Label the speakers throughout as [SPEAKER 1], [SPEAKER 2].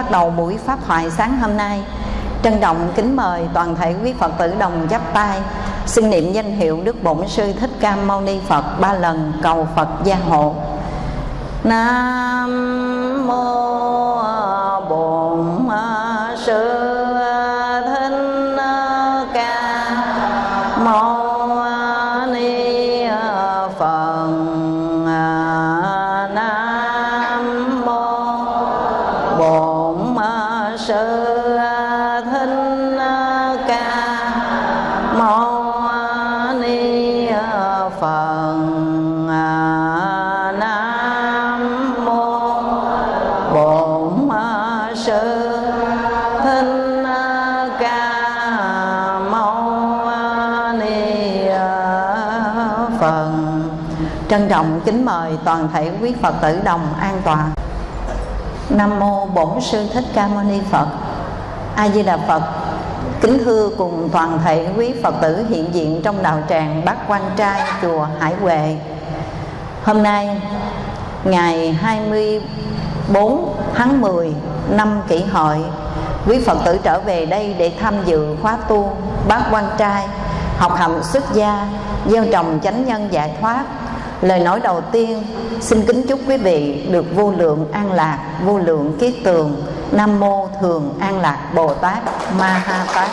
[SPEAKER 1] bắt đầu buổi pháp thoại sáng hôm nay. Trân trọng kính mời toàn thể quý phật tử đồng chắp tay. Xin niệm danh hiệu đức bổn sư thích ca mâu ni phật ba lần cầu phật gia hộ. Nam trọng kính mời toàn thể quý phật tử đồng an toàn nam mô bổn sư thích ca mâu ni phật. A di đà phật. Kính thưa cùng toàn thể quý phật tử hiện diện trong đạo tràng bát quan trai chùa hải huệ. Hôm nay, ngày 24 tháng 10 năm kỷ hợi, quý phật tử trở về đây để tham dự khóa tu bát quan trai, học hành xuất gia, gieo trồng chánh nhân giải thoát lời nói đầu tiên, xin kính chúc quý vị được vô lượng an lạc, vô lượng kiết tường. Nam mô thường an lạc bồ tát ma ha tát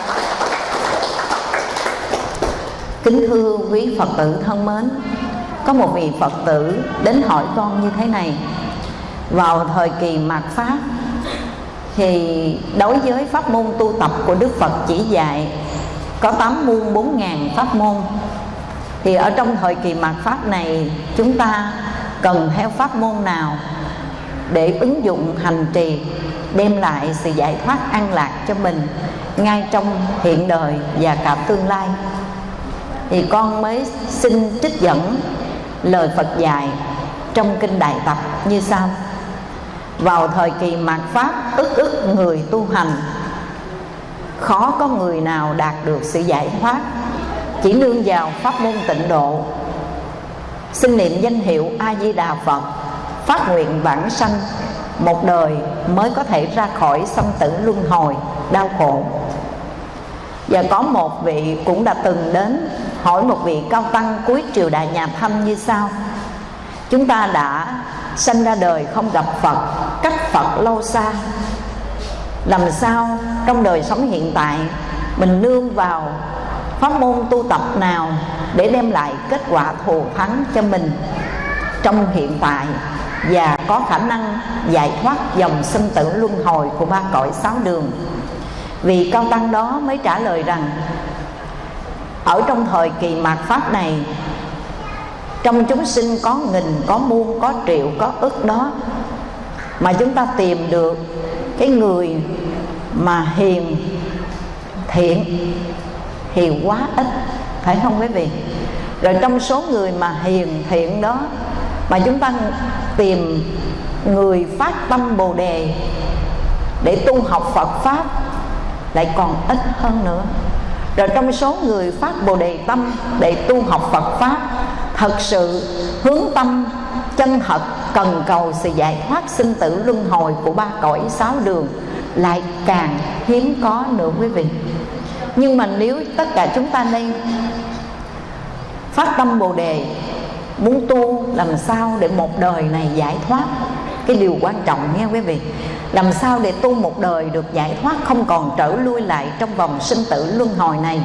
[SPEAKER 1] kính thưa quý phật tử thân mến, có một vị phật tử đến hỏi con như thế này. Vào thời kỳ mạt pháp, thì đối với pháp môn tu tập của đức phật chỉ dạy, có tám muôn bốn ngàn pháp môn thì ở trong thời kỳ mạt pháp này, chúng ta cần theo pháp môn nào để ứng dụng hành trì, đem lại sự giải thoát an lạc cho mình ngay trong hiện đời và cả tương lai? Thì con mới xin trích dẫn lời Phật dạy trong kinh Đại Tập như sau. Vào thời kỳ mạt pháp, ức ức người tu hành, khó có người nào đạt được sự giải thoát chỉ nương vào pháp môn tịnh độ. Xin niệm danh hiệu a di đà phật, phát nguyện vãng sanh, một đời mới có thể ra khỏi sanh tử luân hồi, đau khổ. Và có một vị cũng đã từng đến hỏi một vị cao tăng cuối triều đại nhà thanh như sau. Chúng ta đã sanh ra đời không gặp phật, cách phật lâu xa. Làm sao trong đời sống hiện tại mình nương vào pháp môn tu tập nào để đem lại kết quả thù thắng cho mình trong hiện tại và có khả năng giải thoát dòng sinh tử luân hồi của ba cõi sáu đường? Vì cao tăng đó mới trả lời rằng, ở trong thời kỳ mạt pháp này, trong chúng sinh có nghìn, có muôn, có triệu, có ức đó, mà chúng ta tìm được cái người mà hiền, thiện thì quá ít, phải không quý vị? Rồi trong số người mà hiền thiện đó, mà chúng ta tìm người phát tâm bồ đề để tu học phật pháp lại còn ít hơn nữa. Rồi trong số người phát bồ đề tâm để tu học phật pháp, thật sự hướng tâm, chân thật, cần cầu sự giải thoát sinh tử luân hồi của ba cõi sáu đường lại càng hiếm có nữa quý vị nhưng mà nếu tất cả chúng ta nên phát tâm bồ đề, muốn tu làm sao để một đời này giải thoát? Cái điều quan trọng nghe quý vị. Làm sao để tu một đời được giải thoát không còn trở lui lại trong vòng sinh tử luân hồi này?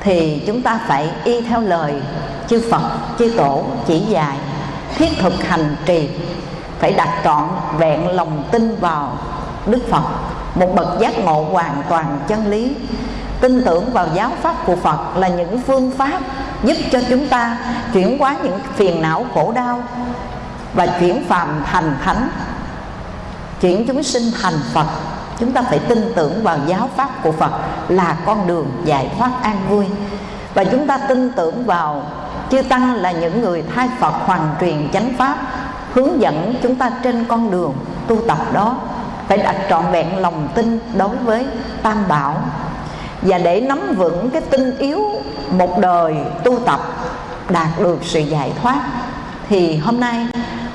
[SPEAKER 1] Thì chúng ta phải y theo lời chư Phật, chư Tổ chỉ dạy, thiết thực hành trì, phải đặt trọn vẹn lòng tin vào Đức Phật một bậc giác ngộ hoàn toàn chân lý. Tin tưởng vào giáo pháp của Phật là những phương pháp giúp cho chúng ta chuyển hóa những phiền não khổ đau và chuyển phàm thành thánh, chuyển chúng sinh thành Phật. Chúng ta phải tin tưởng vào giáo pháp của Phật là con đường giải thoát an vui. Và chúng ta tin tưởng vào chư tăng là những người thay Phật hoàn truyền chánh pháp, hướng dẫn chúng ta trên con đường tu tập đó phải đặt trọn vẹn lòng tin đối với tam bảo. Và để nắm vững cái tinh yếu một đời tu tập đạt được sự giải thoát, thì hôm nay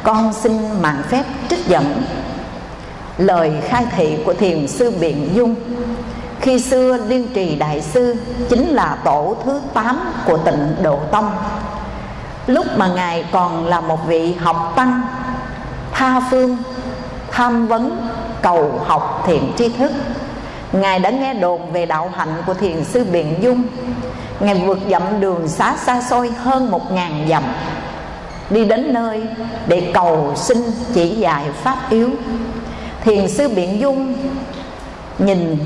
[SPEAKER 1] con xin mạng phép trích dẫn lời khai thị của thiền sư biện dung. Khi xưa liên trì đại sư chính là tổ thứ 8 của tịnh độ tông. Lúc mà ngài còn là một vị học tăng, tha phương, tham vấn cầu học thiện tri thức. Ngài đã nghe đồn về đạo hạnh của thiền sư biện dung. Ngài vượt dặm đường xá xa xôi hơn một ngàn dặm, đi đến nơi để cầu xin chỉ dạy pháp yếu. Thiền sư biện dung nhìn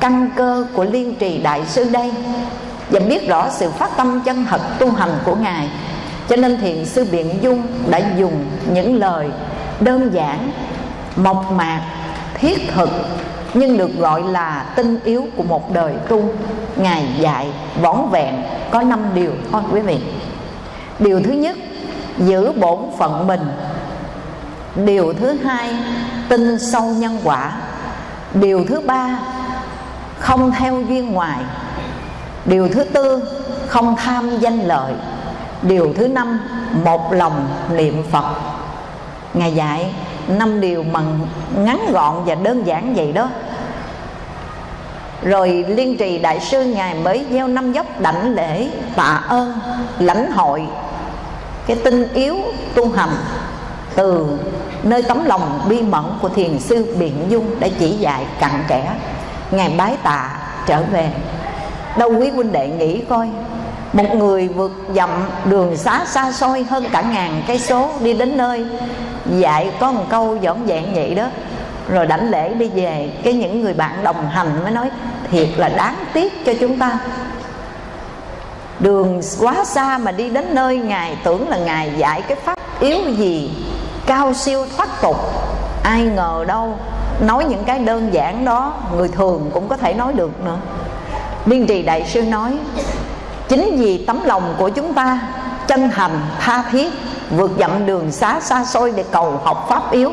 [SPEAKER 1] căn cơ của liên trì đại sư đây và biết rõ sự phát tâm chân thật tu hành của ngài, cho nên thiền sư biện dung đã dùng những lời đơn giản, mộc mạc thiết thực, nhưng được gọi là tinh yếu của một đời tu. Ngài dạy võn vẹn, có năm điều thôi quý vị. Điều thứ nhất, giữ bổn phận mình. Điều thứ hai, tin sâu nhân quả. Điều thứ ba, không theo duyên ngoài. Điều thứ tư, không tham danh lợi. Điều thứ năm, một lòng niệm phật. Ngài dạy năm điều mà ngắn gọn và đơn giản vậy đó. Rồi liên trì đại sư ngài mới gieo năm dốc đảnh lễ tạ ơn, lãnh hội. Cái tinh yếu tu hành từ nơi tấm lòng bi mẫn của thiền sư biện dung đã chỉ dạy cặn kẽ. Ngài bái tạ trở về. Đâu quý huynh đệ nghĩ coi một người vượt dặm đường xá xa xôi hơn cả ngàn cây số đi đến nơi, dạy có một câu dõn dẹn vậy đó. Rồi đảnh lễ đi về, cái những người bạn đồng hành mới nói, thiệt là đáng tiếc cho chúng ta. Đường quá xa mà đi đến nơi, ngài tưởng là ngài dạy cái pháp yếu gì, cao siêu thoát tục. Ai ngờ đâu, nói những cái đơn giản đó, người thường cũng có thể nói được nữa. Biên trì đại sư nói Chính vì tấm lòng của chúng ta chân thành, tha thiết Vượt dặm đường xá xa xôi để cầu học pháp yếu.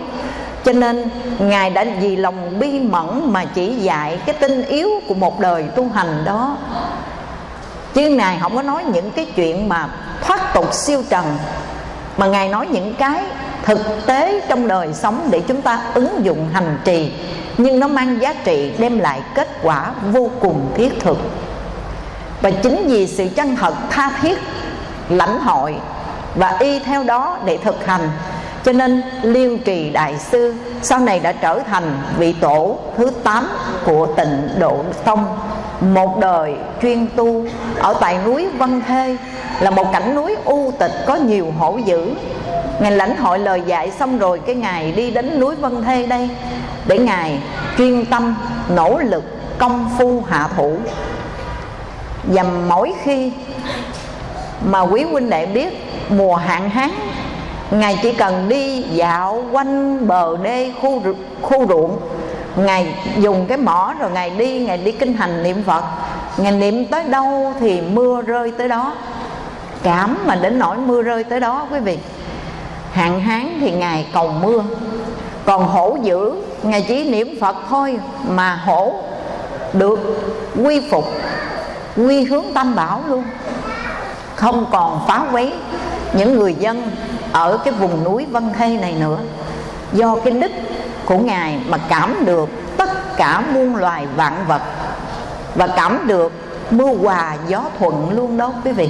[SPEAKER 1] Cho nên Ngài đã vì lòng bi mẫn mà chỉ dạy cái tinh yếu của một đời tu hành đó. Chứ Ngài không có nói những cái chuyện mà thoát tục siêu trần Mà Ngài nói những cái thực tế trong đời sống để chúng ta ứng dụng hành trì. Nhưng nó mang giá trị đem lại kết quả vô cùng thiết thực và chính vì sự chân thật tha thiết, lãnh hội và y theo đó để thực hành. Cho nên liêu trì đại sư sau này đã trở thành vị tổ thứ 8 của tịnh độ tông. Một đời chuyên tu ở tại núi Vân Thê là một cảnh núi u tịch có nhiều hổ dữ. Ngài lãnh hội lời dạy xong rồi Cái Ngài đi đến núi Vân Thê đây Để Ngài chuyên tâm, nỗ lực, công phu hạ thủ. Và mỗi khi mà quý huynh đệ biết mùa hạn hán Ngài chỉ cần đi dạo quanh bờ đê khu, khu ruộng. Ngài dùng cái mỏ rồi Ngài đi Ngài đi kinh hành niệm Phật. Ngài niệm tới đâu thì mưa rơi tới đó. Cảm mà đến nỗi mưa rơi tới đó quý vị hạn hán thì ngài cầu mưa. Còn hổ dữ ngài chỉ niệm phật thôi mà hổ được quy phục quy hướng tam bảo luôn. Không còn phá quấy những người dân ở cái vùng núi Vân khê này nữa. Do cái đức của ngài mà cảm được tất cả muôn loài vạn vật và cảm được mưa hòa gió thuận luôn đó quý vị.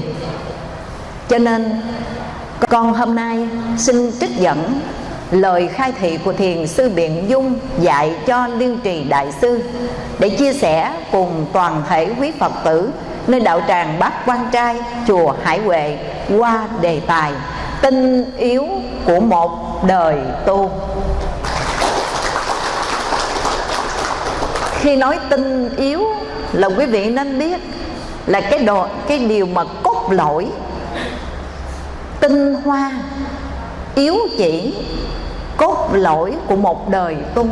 [SPEAKER 1] Cho nên con hôm nay xin trích dẫn lời khai thị của thiền sư biện dung dạy cho liên trì đại sư để chia sẻ cùng toàn thể quý phật tử nơi đạo tràng bát quan trai, chùa hải huệ qua đề tài tinh yếu của một đời tu. Khi nói tinh yếu là quý vị nên biết là cái đồ, cái điều mà cốt lõi tinh hoa yếu chỉ cốt lõi của một đời tu.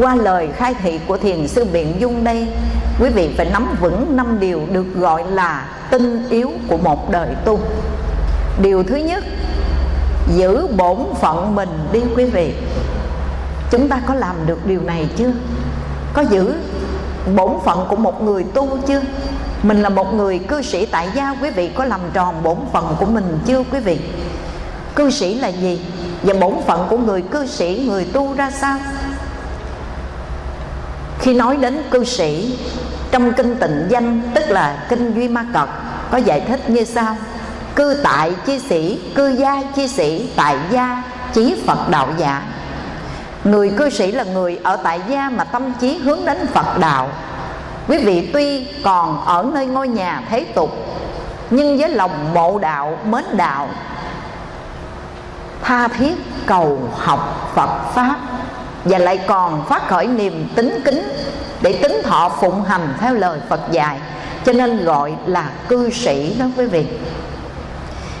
[SPEAKER 1] Qua lời khai thị của thiền sư biện dung đây, quý vị phải nắm vững năm điều được gọi là tinh yếu của một đời tu. Điều thứ nhất, giữ bổn phận mình đi quý vị. Chúng ta có làm được điều này chưa? Có giữ bổn phận của một người tu chưa? Mình là một người cư sĩ tại gia, quý vị có làm tròn bổn phận của mình chưa, quý vị? Cư sĩ là gì? Và bổn phận của người cư sĩ, người tu ra sao? Khi nói đến cư sĩ, trong kinh tịnh danh, tức là kinh duy ma cật, có giải thích như sau. Cư tại chi sĩ, cư gia chi sĩ, tại gia chí phật đạo giả người cư sĩ là người ở tại gia mà tâm trí hướng đến phật đạo. Quý vị tuy còn ở nơi ngôi nhà thế tục, nhưng với lòng mộ đạo, mến đạo tha thiết cầu học phật pháp và lại còn phát khởi niềm tính kính để tính thọ phụng hành theo lời phật dạy, cho nên gọi là cư sĩ đó quý vị.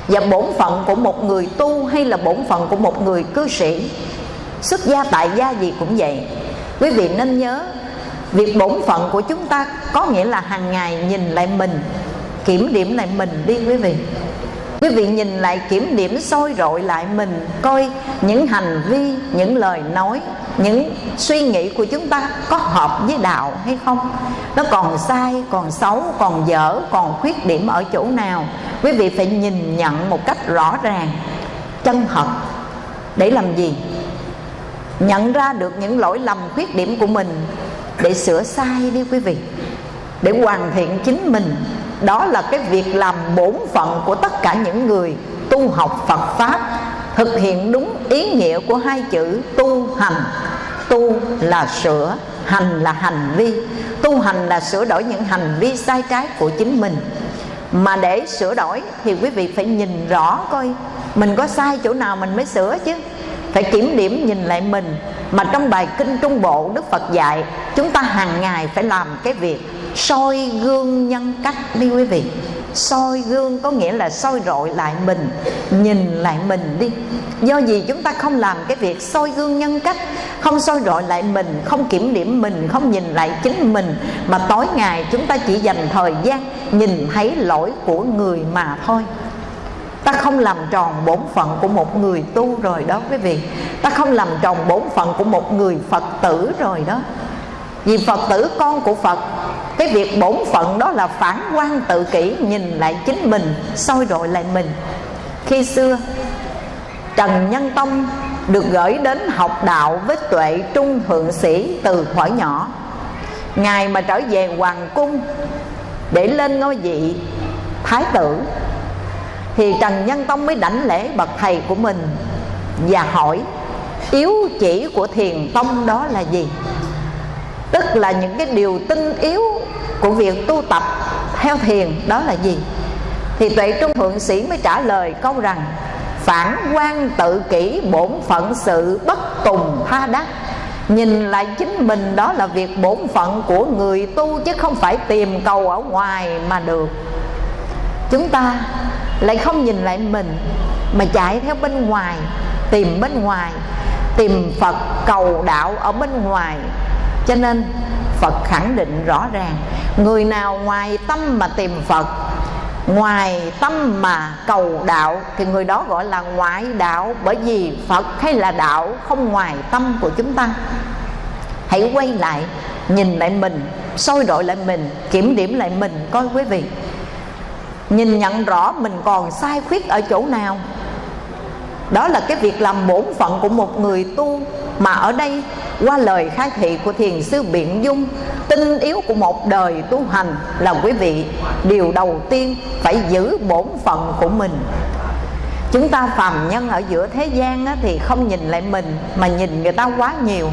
[SPEAKER 1] Và bổn phận của một người tu hay là bổn phận của một người cư sĩ, xuất gia tại gia gì cũng vậy. Quý vị nên nhớ, việc bổn phận của chúng ta có nghĩa là hàng ngày nhìn lại mình, kiểm điểm lại mình đi quý vị quý vị nhìn lại kiểm điểm soi rọi lại mình, coi những hành vi, những lời nói, những suy nghĩ của chúng ta có hợp với đạo hay không? Nó còn sai, còn xấu, còn dở, còn khuyết điểm ở chỗ nào? Quý vị phải nhìn nhận một cách rõ ràng, chân thật. Để làm gì? Nhận ra được những lỗi lầm, khuyết điểm của mình. Để sửa sai đi quý vị. Để hoàn thiện chính mình đó là cái việc làm bổn phận của tất cả những người tu học Phật Pháp Thực hiện đúng ý nghĩa của hai chữ tu hành. Tu là sửa, hành là hành vi. Tu hành là sửa đổi những hành vi sai trái của chính mình. Mà để sửa đổi thì quý vị phải nhìn rõ coi Mình có sai chỗ nào mình mới sửa chứ. Phải kiểm điểm nhìn lại mình. Mà trong bài Kinh Trung Bộ Đức Phật dạy Chúng ta hàng ngày phải làm cái việc soi gương nhân cách đi quý vị. Soi gương có nghĩa là soi rọi lại mình, nhìn lại mình đi. Do gì chúng ta không làm cái việc soi gương nhân cách, không soi rọi lại mình, không kiểm điểm mình, không nhìn lại chính mình, mà tối ngày chúng ta chỉ dành thời gian nhìn thấy lỗi của người mà thôi. Ta không làm tròn bổn phận của một người tu rồi đó quý vị. Ta không làm tròn bổn phận của một người phật tử rồi đó. Vì phật tử con của phật cái việc bổn phận đó là phản quan tự kỷ, nhìn lại chính mình, soi rọi lại mình. Khi xưa, trần nhân tông được gửi đến học đạo với tuệ trung thượng sĩ từ khỏi nhỏ. Ngài mà trở về hoàng cung để lên ngôi vị thái tử, thì trần nhân tông mới đảnh lễ bậc thầy của mình và hỏi, yếu chỉ của thiền tông đó là gì? Tức là những cái điều tinh yếu của việc tu tập theo thiền, đó là gì? Thì tuệ trung thượng sĩ mới trả lời câu rằng, phản quan tự kỷ bổn phận sự bất tùng tha đắc. Nhìn lại chính mình, đó là việc bổn phận của người tu chứ không phải tìm cầu ở ngoài mà được. Chúng ta lại không nhìn lại mình, mà chạy theo bên ngoài, tìm bên ngoài, tìm phật cầu đạo ở bên ngoài cho nên phật khẳng định rõ ràng, người nào ngoài tâm mà tìm phật, ngoài tâm mà cầu đạo, thì người đó gọi là ngoại đạo. Bởi vì phật hay là đạo không ngoài tâm của chúng ta. Hãy quay lại, nhìn lại mình, soi đội lại mình, kiểm điểm lại mình coi quý vị. Nhìn nhận rõ mình còn sai khuyết ở chỗ nào. Đó là cái việc làm bổn phận của một người tu mà ở đây, qua lời khai thị của thiền sư biện dung, tinh yếu của một đời tu hành là quý vị, điều đầu tiên phải giữ bổn phận của mình. Chúng ta phàm nhân ở giữa thế gian thì không nhìn lại mình, mà nhìn người ta quá nhiều.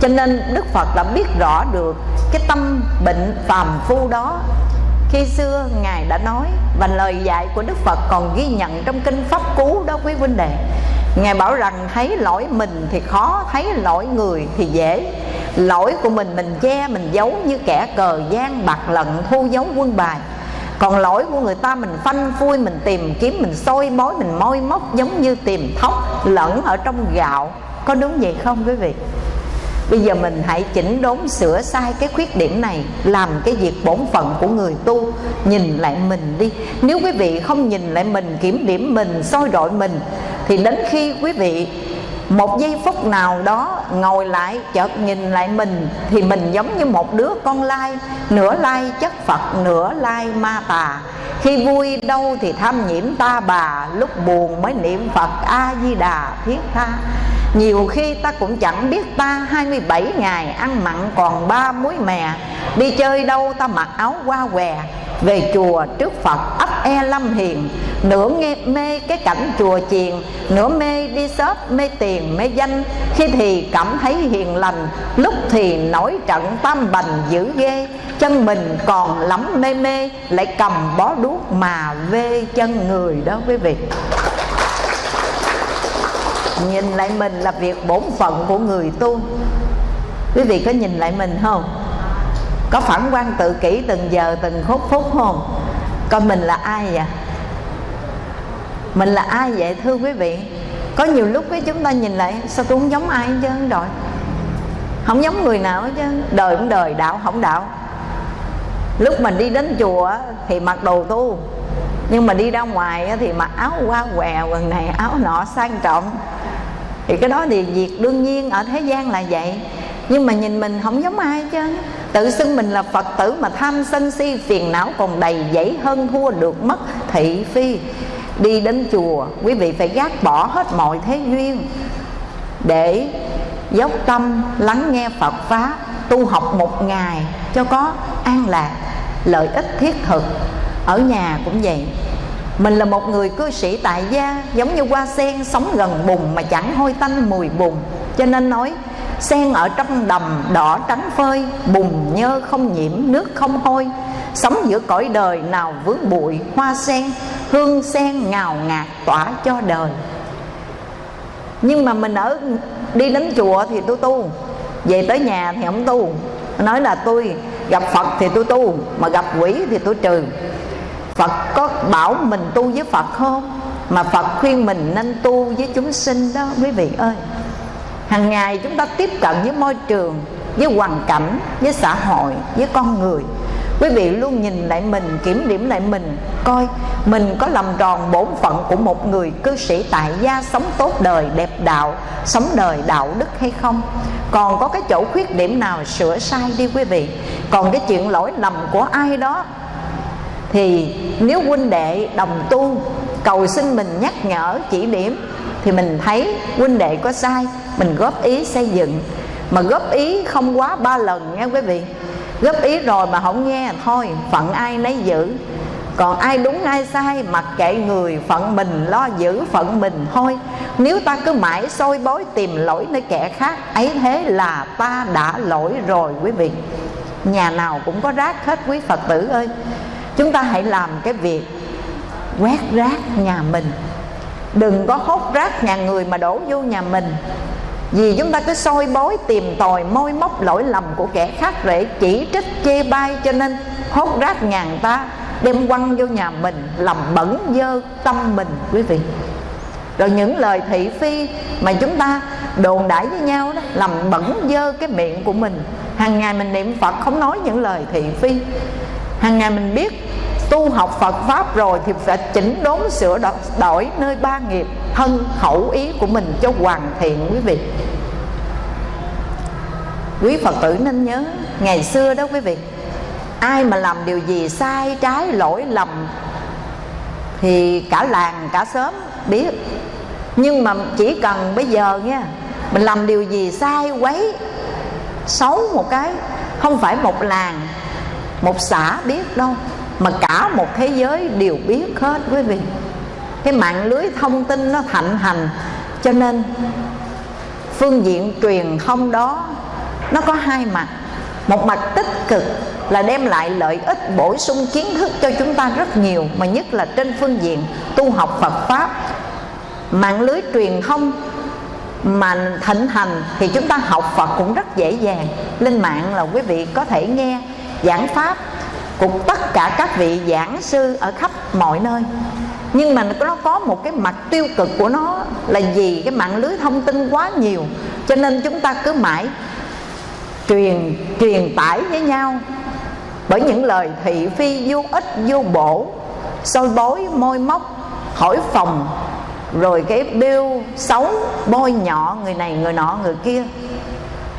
[SPEAKER 1] Cho nên đức phật đã biết rõ được cái tâm bệnh phàm phu đó. Khi xưa, ngài đã nói và lời dạy của đức phật còn ghi nhận trong kinh pháp cú đó quý huynh đệ ngài bảo rằng, thấy lỗi mình thì khó, thấy lỗi người thì dễ. Lỗi của mình mình che, mình giấu như kẻ cờ gian, bạc lận, thu giấu quân bài. Còn lỗi của người ta mình phanh phui, mình tìm kiếm, mình soi bói mình môi móc giống như tìm thóc lẫn ở trong gạo. Có đúng vậy không quý vị? Bây giờ mình hãy chỉnh đốn sửa sai cái khuyết điểm này Làm cái việc bổn phận của người tu. Nhìn lại mình đi. Nếu quý vị không nhìn lại mình, kiểm điểm mình, soi rọi mình Thì đến khi quý vị một giây phút nào đó ngồi lại chợt nhìn lại mình Thì mình giống như một đứa con lai. Nửa lai chất Phật, nửa lai ma tà. Khi vui đâu thì tham nhiễm ta bà Lúc buồn mới niệm Phật A-di-đà thiết tha. Nhiều khi ta cũng chẳng biết ta 27 ngày ăn mặn còn ba muối mè. Đi chơi đâu ta mặc áo qua què về chùa trước Phật ấp e lâm hiền, nửa nghe mê cái cảnh chùa chiền, nửa mê đi shop, mê tiền, mê danh. Khi thì cảm thấy hiền lành, lúc thì nổi trận tam bành dữ ghê. Chân mình còn lắm mê mê, lại cầm bó đuốc mà vê chân người đó quý vị. Nhìn lại mình là việc bổn phận của người tu. Quý vị có nhìn lại mình không? Có phản quan tự kỷ từng giờ, từng phút phút không? Coi mình là ai vậy? Mình là ai vậy, thưa quý vị? Có nhiều lúc với chúng ta nhìn lại, sao tôi không giống ai hết trơn rồi. Không giống người nào hết trơn. Đời cũng đời, đạo không đạo. Lúc mình đi đến chùa thì mặc đồ tu. Nhưng mà đi ra ngoài thì mặc áo qua què, quần này, áo nọ, sang trọng. Thì cái đó thì việc đương nhiên ở thế gian là vậy. Nhưng mà nhìn mình không giống ai chứ tự xưng mình là phật tử mà tham sân si, phiền não còn đầy dẫy hơn thua được mất thị phi. Đi đến chùa, quý vị phải gác bỏ hết mọi thế duyên để dốc tâm lắng nghe phật pháp tu học một ngày cho có an lạc, lợi ích thiết thực. Ở nhà cũng vậy. Mình là một người cư sĩ tại gia, giống như hoa sen sống gần bùn mà chẳng hôi tanh mùi bùn, cho nên nói sen ở trong đầm đỏ trắng phơi, bùn nhơ không nhiễm, nước không hôi. Sống giữa cõi đời nào vướng bụi, hoa sen, hương sen ngào ngạt tỏa cho đời. Nhưng mà mình ở đi đến chùa thì tôi tu, về tới nhà thì không tu. Nói là tôi gặp phật thì tôi tu, mà gặp quỷ thì tôi trừ. Phật có bảo mình tu với phật không? Mà phật khuyên mình nên tu với chúng sinh đó, quý vị ơi hàng ngày chúng ta tiếp cận với môi trường, với hoàn cảnh, với xã hội, với con người. Quý vị luôn nhìn lại mình, kiểm điểm lại mình, coi mình có làm tròn bổn phận của một người cư sĩ tại gia sống tốt đời, đẹp đạo, sống đời đạo đức hay không. Còn có cái chỗ khuyết điểm nào sửa sai đi quý vị? Còn cái chuyện lỗi lầm của ai đó? Thì nếu huynh đệ đồng tu, cầu xin mình nhắc nhở chỉ điểm, thì mình thấy huynh đệ có sai mình góp ý xây dựng. Mà góp ý không quá ba lần nha quý vị. Góp ý rồi mà không nghe thôi, phận ai nấy giữ. Còn ai đúng, ai sai, mặc kệ người, phận mình lo giữ phận mình thôi. Nếu ta cứ mãi soi bối tìm lỗi nơi kẻ khác, ấy thế là ta đã lỗi rồi quý vị. Nhà nào cũng có rác hết quý phật tử ơi. Chúng ta hãy làm cái việc quét rác nhà mình. Đừng có hốt rác nhà người mà đổ vô nhà mình vì chúng ta cứ soi bói, tìm tòi môi móc lỗi lầm của kẻ khác để chỉ trích, chê bai cho nên hốt rác ngàn ta, đem quăng vô nhà mình, làm bẩn dơ tâm mình, quý vị. Rồi những lời thị phi mà chúng ta đồn đãi với nhau đó, làm bẩn dơ cái miệng của mình. Hàng ngày mình niệm phật không nói những lời thị phi. Hàng ngày mình biết tu học Phật Pháp rồi thì phải chỉnh đốn sửa đổi nơi ba nghiệp thân khẩu ý của mình cho hoàn thiện quý vị. Quý Phật tử nên nhớ, ngày xưa đó quý vị, ai mà làm điều gì sai, trái lỗi lầm, thì cả làng, cả xóm biết. Nhưng mà chỉ cần bây giờ nha, mình làm điều gì sai, quấy, xấu một cái, không phải một làng, một xã biết đâu, mà cả một thế giới đều biết hết quý vị cái mạng lưới thông tin nó thạnh hành. Cho nên, phương diện truyền thông đó, nó có hai mặt. Một mặt tích cực là đem lại lợi ích, bổ sung kiến thức cho chúng ta rất nhiều, mà nhất là trên phương diện tu học Phật pháp. Mạng lưới truyền thông mà thịnh hành thì chúng ta học Phật cũng rất dễ dàng. Lên mạng là quý vị có thể nghe giảng pháp của tất cả các vị giảng sư ở khắp mọi nơi nhưng mà nó có một cái mặt tiêu cực của nó là gì cái mạng lưới thông tin quá nhiều. Cho nên chúng ta cứ mãi truyền truyền tải với nhau. Bởi những lời thị phi, vô ích, vô bổ, soi bối môi móc, hỏi phòng, rồi cái bêu xấu, bôi nhọ người này, người nọ, người kia.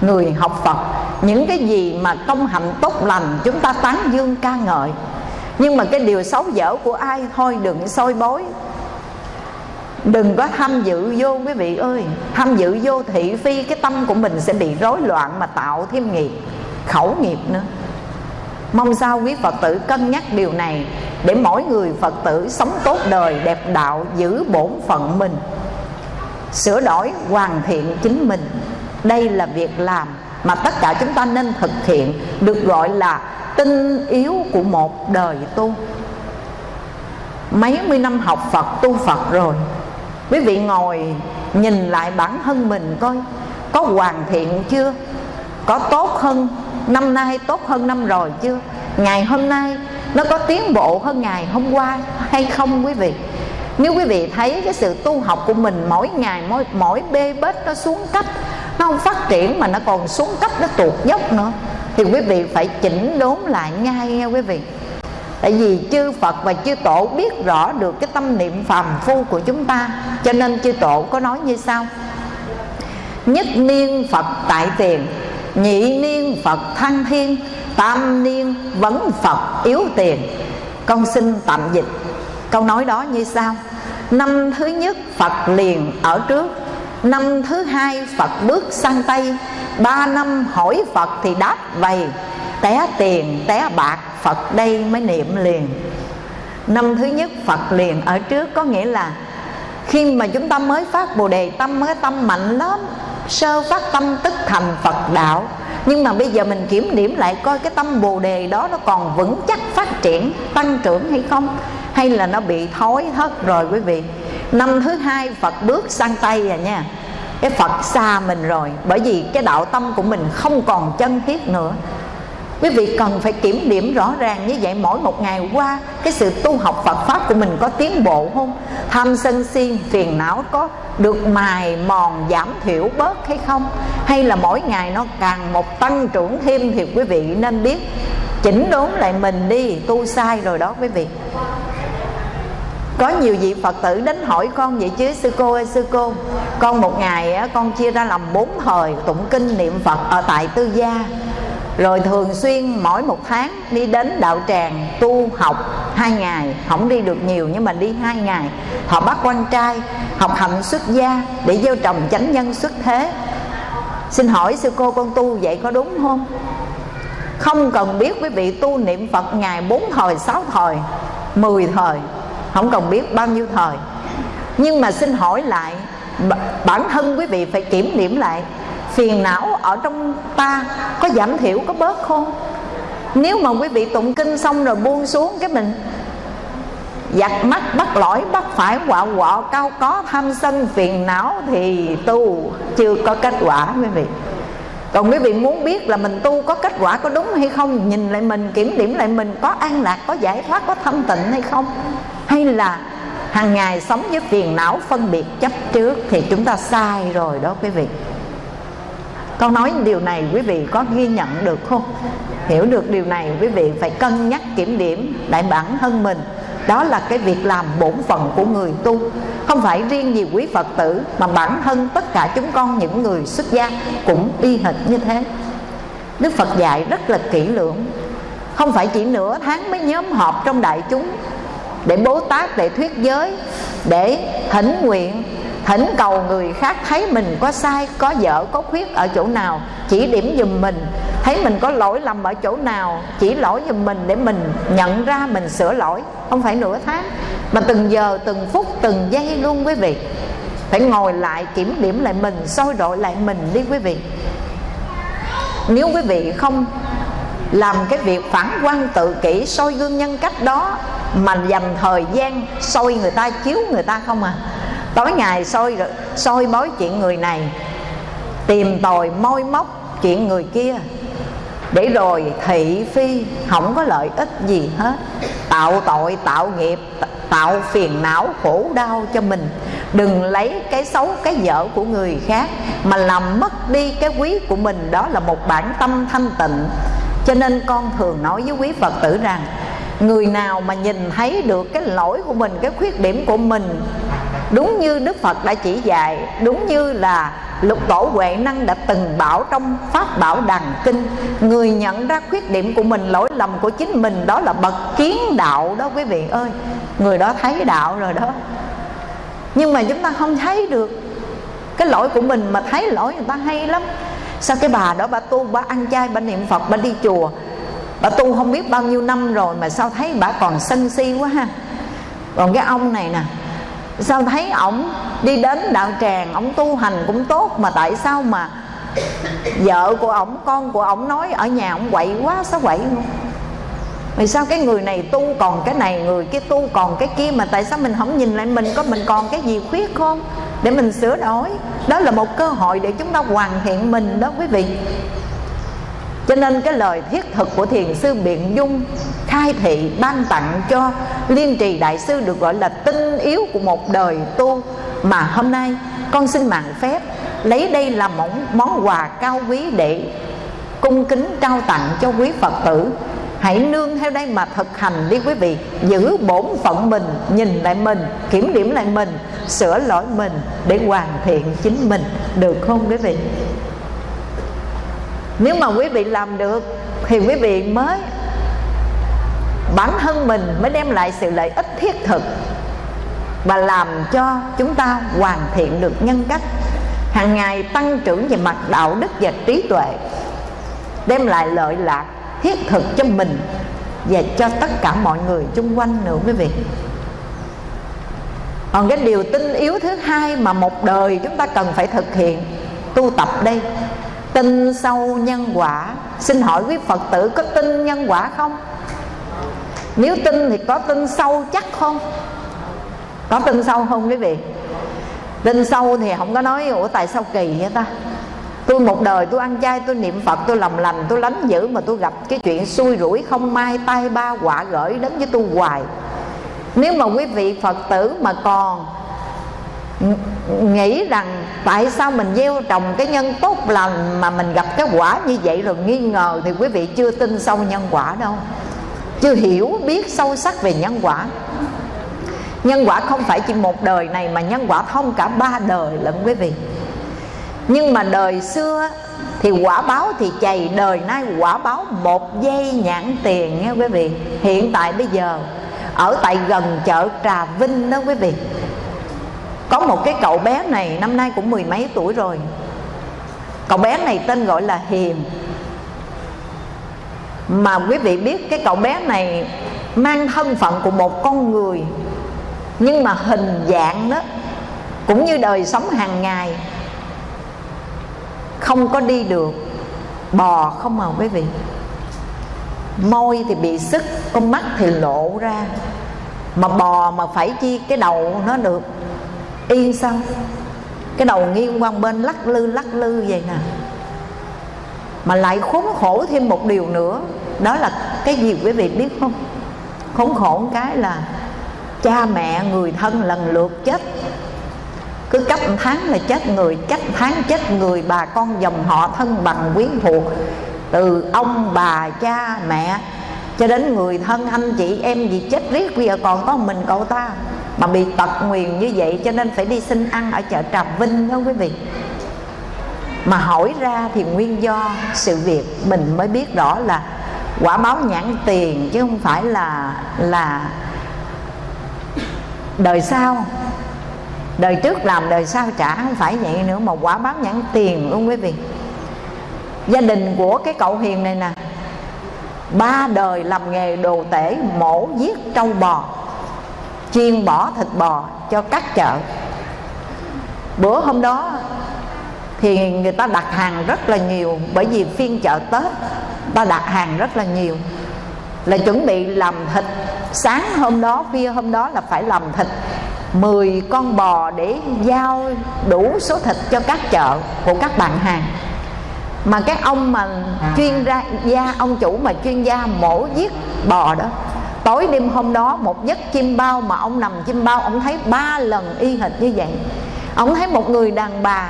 [SPEAKER 1] Người học Phật, những cái gì mà công hạnh tốt lành chúng ta tán dương ca ngợi nhưng mà cái điều xấu dở của ai? Thôi đừng soi bối đừng có tham dự vô, quý vị ơi. Tham dự vô thị phi, cái tâm của mình sẽ bị rối loạn mà tạo thêm nghiệp, khẩu nghiệp nữa. Mong sao quý phật tử cân nhắc điều này để mỗi người phật tử sống tốt đời, đẹp đạo, giữ bổn phận mình. Sửa đổi hoàn thiện chính mình. Đây là việc làm mà tất cả chúng ta nên thực hiện được gọi là tinh yếu của một đời tu. Mấy mươi năm học phật tu phật rồi quý vị ngồi nhìn lại bản thân mình coi có hoàn thiện chưa? Có tốt hơn năm nay tốt hơn năm rồi chưa? Ngày hôm nay nó có tiến bộ hơn ngày hôm qua hay không quý vị? Nếu quý vị thấy cái sự tu học của mình mỗi ngày mỗi, mỗi bê bết nó xuống cấp nó không phát triển mà nó còn xuống cấp, nó tuột dốc nữa. Thì quý vị phải chỉnh đốn lại ngay nha quý vị. Tại vì chư Phật và chư Tổ biết rõ được cái tâm niệm phàm phu của chúng ta. Cho nên chư Tổ có nói như sau. Nhất niên Phật tại tiền, nhị niên Phật thăng thiên tam niên vấn Phật yếu tiền. Con xin tạm dịch. Câu nói đó như sau. Năm thứ nhất Phật liền ở trước năm thứ hai, Phật bước sang Tây. Ba năm hỏi Phật thì đáp vầy té tiền, té bạc, Phật đây mới niệm liền. Năm thứ nhất, Phật liền ở trước, có nghĩa là Khi mà chúng ta mới phát Bồ Đề Tâm, Cái tâm mạnh lắm, Sơ phát tâm tức thành Phật đạo. Nhưng mà bây giờ mình kiểm điểm lại coi Cái tâm Bồ Đề đó nó còn vững chắc phát triển, Tăng trưởng hay không? Hay là nó bị thối hết rồi quý vị? Năm thứ hai, Phật bước sang Tây rồi nha. Cái Phật xa mình rồi, Bởi vì cái đạo tâm của mình không còn chân thiết nữa. Quý vị cần phải kiểm điểm rõ ràng như vậy mỗi một ngày qua, cái sự tu học Phật pháp của mình có tiến bộ không? Tham sân si, phiền não có được mài mòn, giảm thiểu bớt hay không? Hay là mỗi ngày nó càng một tăng trưởng thêm thì quý vị nên biết, chỉnh đốn lại mình đi, tu sai rồi đó quý vị có nhiều vị Phật tử đến hỏi con vậy chứ, sư cô ơi, sư cô. Con một ngày con chia ra làm bốn thời tụng kinh niệm Phật ở tại tư gia. Rồi thường xuyên mỗi một tháng đi đến đạo tràng tu học hai ngày. Không đi được nhiều nhưng mà đi hai ngày. Họ bắt quan trai học hành xuất gia để gieo trồng chánh nhân xuất thế. Xin hỏi sư cô, con tu vậy có đúng không? Không cần biết quý vị tu niệm phật ngày bốn thời, sáu thời, mười thời không cần biết bao nhiêu thời. Nhưng mà xin hỏi lại bản thân quý vị phải kiểm điểm lại, phiền não ở trong ta có giảm thiểu, có bớt không? Nếu mà quý vị tụng kinh xong rồi buông xuống cái mình giặt mắt bắt lỗi, bắt phải quạo quọ cao có tham sân, phiền não thì tu, chưa có kết quả quý vị. Còn quý vị muốn biết là mình tu có kết quả có đúng hay không, nhìn lại mình, kiểm điểm lại mình, có an lạc, có giải thoát, có thanh tịnh hay không? Hay là hàng ngày sống với phiền não phân biệt chấp trước thì chúng ta sai rồi đó quý vị. Con nói điều này quý vị có ghi nhận được không? Hiểu được điều này quý vị phải cân nhắc kiểm điểm đại bản thân mình. Đó là cái việc làm bổn phận của người tu. Không phải riêng gì quý phật tử mà bản thân tất cả chúng con những người xuất gia cũng y hệt như thế. Đức phật dạy rất là kỹ lưỡng. Không phải chỉ nửa tháng mới nhóm họp trong đại chúng để bố tát, để thuyết giới, để thỉnh nguyện, thỉnh cầu người khác thấy mình có sai, có dở, có khuyết ở chỗ nào, chỉ điểm dùm mình. Thấy mình có lỗi lầm ở chỗ nào, chỉ lỗi dùm mình để mình nhận ra, mình sửa lỗi. Không phải nửa tháng, mà từng giờ, từng phút, từng giây luôn quý vị. Phải ngồi lại, kiểm điểm lại mình, soi đội lại mình đi quý vị. Nếu quý vị không làm cái việc phản quan tự kỷ, soi gương nhân cách đó mà dành thời gian soi người ta, chiếu người ta không à. Tối ngày soi soi mối chuyện người này, tìm tòi môi móc chuyện người kia. Để rồi thị phi, không có lợi ích gì hết. Tạo tội, tạo nghiệp, tạo phiền não, khổ đau cho mình. Đừng lấy cái xấu, cái dở của người khác, mà làm mất đi cái quý của mình. Đó là một bản tâm thanh tịnh. Cho nên con thường nói với quý phật tử rằng người nào mà nhìn thấy được cái lỗi của mình, cái khuyết điểm của mình, đúng như đức phật đã chỉ dạy, đúng như là lục tổ huệ năng đã từng bảo trong pháp bảo đằng kinh, người nhận ra khuyết điểm của mình, lỗi lầm của chính mình, đó là bậc kiến đạo đó quý vị ơi. Người đó thấy đạo rồi đó. Nhưng mà chúng ta không thấy được cái lỗi của mình, mà thấy lỗi người ta hay lắm. Sao cái bà đó bà tu, bà ăn chay, bà niệm phật, bà đi chùa bà tu không biết bao nhiêu năm rồi mà sao thấy bà còn sân si quá ha. Còn cái ông này nè, sao thấy ổng đi đến đạo tràng, ổng tu hành cũng tốt mà tại sao mà vợ của ổng, con của ổng nói ở nhà ổng quậy quá, sao quậy luôn vì sao cái người này tu còn cái này, người kia tu còn cái kia mà tại sao mình không nhìn lại mình, có mình còn cái gì khuyết không? Để mình sửa đổi. Đó là một cơ hội để chúng ta hoàn thiện mình đó quý vị cho nên cái lời thiết thực của thiền sư biện dung khai thị ban tặng cho liên trì đại sư được gọi là tinh yếu của một đời tu mà hôm nay con xin mạng phép lấy đây là món, món quà cao quý để cung kính trao tặng cho quý phật tử. Hãy nương theo đây mà thực hành đi quý vị. Giữ bổn phận mình nhìn lại mình kiểm điểm lại mình sửa lỗi mình để hoàn thiện chính mình. Được không quý vị? Nếu mà quý vị làm được, thì quý vị mới, bản thân mình mới đem lại sự lợi ích thiết thực và làm cho chúng ta hoàn thiện được nhân cách, hàng ngày tăng trưởng về mặt đạo đức và trí tuệ, đem lại lợi lạc thiết thực cho mình và cho tất cả mọi người xung quanh nữa, quý vị. Còn cái điều tinh yếu thứ hai mà một đời chúng ta cần phải thực hiện, tu tập đây tin sâu nhân quả. Xin hỏi quý phật tử có tin nhân quả không? Nếu tin thì có tin sâu chắc không? Có tin sâu không quý vị? Tin sâu thì không có nói, ủa, tại sao kỳ vậy ta? Tôi một đời tôi ăn chay, tôi niệm phật, tôi làm lành, tôi lánh dữ mà tôi gặp cái chuyện xui rủi không may tay ba quả gửi đến với tôi hoài. Nếu mà quý vị phật tử mà còn nghĩ rằng tại sao mình gieo trồng cái nhân tốt lành mà mình gặp cái quả như vậy rồi nghi ngờ thì quý vị chưa tin sâu nhân quả đâu. Chưa hiểu, biết sâu sắc về nhân quả. Nhân quả không phải chỉ một đời này mà nhân quả thông cả ba đời lận quý vị. Nhưng mà đời xưa thì quả báo thì chày, đời nay quả báo một giây nhãn tiền nghe quý vị. Hiện tại bây giờ, ở tại gần chợ Trà Vinh đó quý vị có một cái cậu bé này, năm nay cũng mười mấy tuổi rồi. Cậu bé này tên gọi là Hiền. Mà quý vị biết cái cậu bé này mang thân phận của một con người, nhưng mà hình dạng đó cũng như đời sống hàng ngày, không có đi được, bò không mà quý vị. Môi thì bị sức con mắt thì lộ ra. Mà bò mà phải chi cái đầu nó được yên sao? Cái đầu nghiêng qua bên lắc lư lắc lư vậy nè. Mà lại khốn khổ thêm một điều nữa, đó là cái gì quý vị biết không? Khốn khổ một cái là cha mẹ người thân lần lượt chết. Cứ cách tháng là chết người, cách tháng chết người, bà con dòng họ thân bằng quyến thuộc. Từ ông, bà, cha, mẹ, cho đến người thân, anh chị, em gì, chết riết. Bây giờ còn có mình, cậu ta mà bị tật nguyền như vậy cho nên phải đi xin ăn ở chợ Trà Vinh đó quý vị. Mà hỏi ra thì nguyên do sự việc mình mới biết rõ là quả báo nhãn tiền chứ không phải là là đời sau. Đời trước làm, đời sau trả không phải vậy nữa mà quả báo nhãn tiền luôn quý vị. Gia đình của cái cậu hiền này nè, ba đời làm nghề đồ tể mổ giết trâu bò chiên bỏ thịt bò cho các chợ. Bữa hôm đó thì người ta đặt hàng rất là nhiều, bởi vì phiên chợ tết, ta đặt hàng rất là nhiều. Là chuẩn bị làm thịt. Sáng hôm đó, khuya hôm đó là phải làm thịt. 10 con bò để giao đủ số thịt cho các chợ của các bạn hàng. Mà các ông mà chuyên ra gia, ông chủ mà chuyên gia mổ giết bò đó tối đêm hôm đó, một giấc chim bao mà ông nằm chim bao, ông thấy ba lần y hệt như vậy. Ông thấy một người đàn bà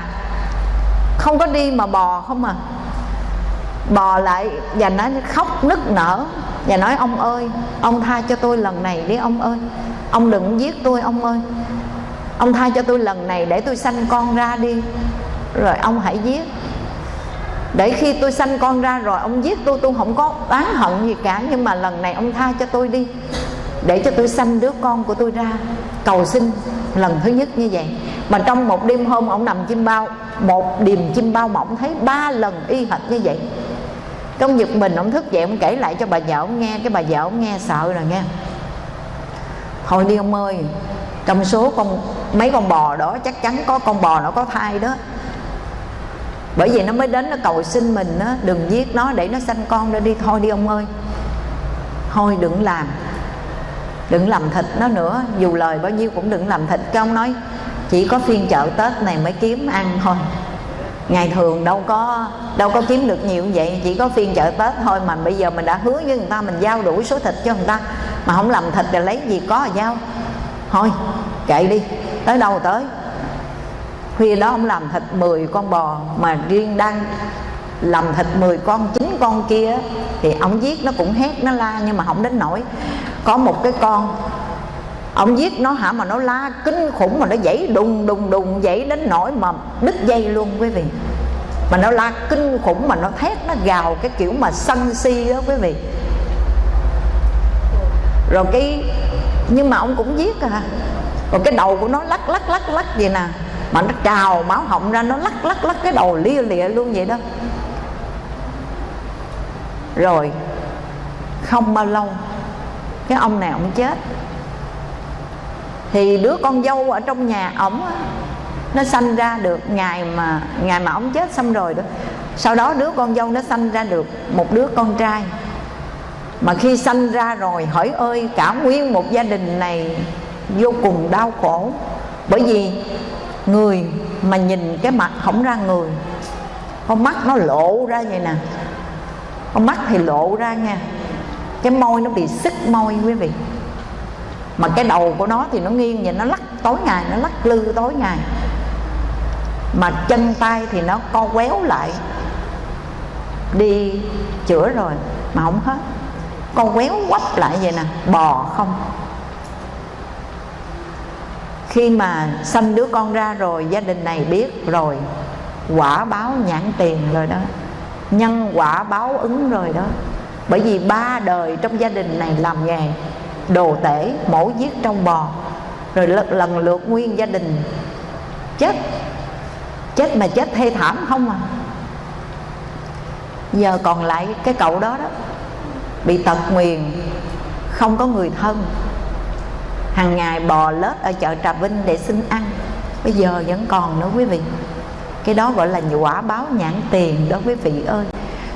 [SPEAKER 1] không có đi mà bò không à. Bò lại và nó khóc, nức nở. Và nói, ông ơi, ông tha cho tôi lần này đi, ông ơi. Ông đừng giết tôi, ông ơi. Ông tha cho tôi lần này để tôi sanh con ra đi. Rồi ông hãy giết để khi tôi sanh con ra rồi, ông giết tôi tôi không có oán hận gì cả. Nhưng mà lần này ông tha cho tôi đi. Để cho tôi sanh đứa con của tôi ra. Cầu xin lần thứ nhất như vậy. Mà trong một đêm hôm, ông nằm chim bao, một điềm chim bao mà ông thấy ba lần y hệt như vậy. Trong giật mình ông thức dậy, ông kể lại cho bà vợ ông nghe. Cái bà vợ ông nghe sợ rồi nghe. Thôi đi ông ơi, trong số con, mấy con bò đó, chắc chắn có con bò nó có thai đó bởi vì nó mới đến nó cầu xin mình đó, đừng giết nó để nó sanh con ra đi. Thôi đi ông ơi. Thôi đừng làm. Đừng làm thịt nó nữa. Dù lời bao nhiêu cũng đừng làm thịt. Cái ông nói chỉ có phiên chợ tết này mới kiếm ăn thôi. Ngày thường đâu có đâu có kiếm được nhiều như vậy. Chỉ có phiên chợ tết thôi mà bây giờ mình đã hứa với người ta mình giao đủ số thịt cho người ta. Mà không làm thịt thì lấy gì có mà giao. Thôi kệ đi. Tới đâu tới? Khuya đó ông làm thịt 10 con bò mà riêng đang làm thịt 10 con, chín con kia thì ông giết nó cũng hét nó la nhưng mà không đến nổi có một cái con, ông giết nó hả mà nó la kinh khủng mà nó dãy đùng đùng đùng dãy đến nỗi mà đứt dây luôn quý vị. Mà nó la kinh khủng mà nó thét, nó gào cái kiểu mà sân si đó quý vị. Rồi cái, nhưng mà ông cũng giết à. Rồi cái đầu của nó lắc lắc lắc lắc vậy nè mà nó trào máu họng ra, nó lắc lắc lắc cái đầu lia lịa luôn vậy đó. Rồi, không bao lâu, cái ông này ông chết. Thì đứa con dâu ở trong nhà ổng nó sanh ra được ngày mà ngày mà ông chết xong rồi đó. Sau đó đứa con dâu nó sanh ra được một đứa con trai. Mà khi sanh ra rồi, hỏi ơi, cả nguyên một gia đình này vô cùng đau khổ. Bởi vì người mà nhìn cái mặt không ra người. Con mắt nó lộ ra vậy nè. Con mắt thì lộ ra nha. Cái môi nó bị sức môi quý vị. Mà cái đầu của nó thì nó nghiêng vậy, nó lắc tối ngày, nó lắc lư tối ngày. Mà chân tay thì nó co quéo lại. Đi chữa rồi mà không hết. Con quéo quắp lại vậy nè, bò không khi mà sanh đứa con ra rồi, gia đình này biết rồi, quả báo nhãn tiền rồi đó. Nhân quả báo ứng rồi đó. Bởi vì ba đời trong gia đình này làm nghề, đồ tể, mổ giết trong bò, rồi lần lượt nguyên gia đình. Chết chết mà chết thê thảm không à. Giờ còn lại cái cậu đó đó, bị tật nguyền, không có người thân hàng ngày bò lết ở chợ Trà Vinh để xin ăn. Bây giờ vẫn còn nữa quý vị. Cái đó gọi là quả báo nhãn tiền đó quý vị ơi.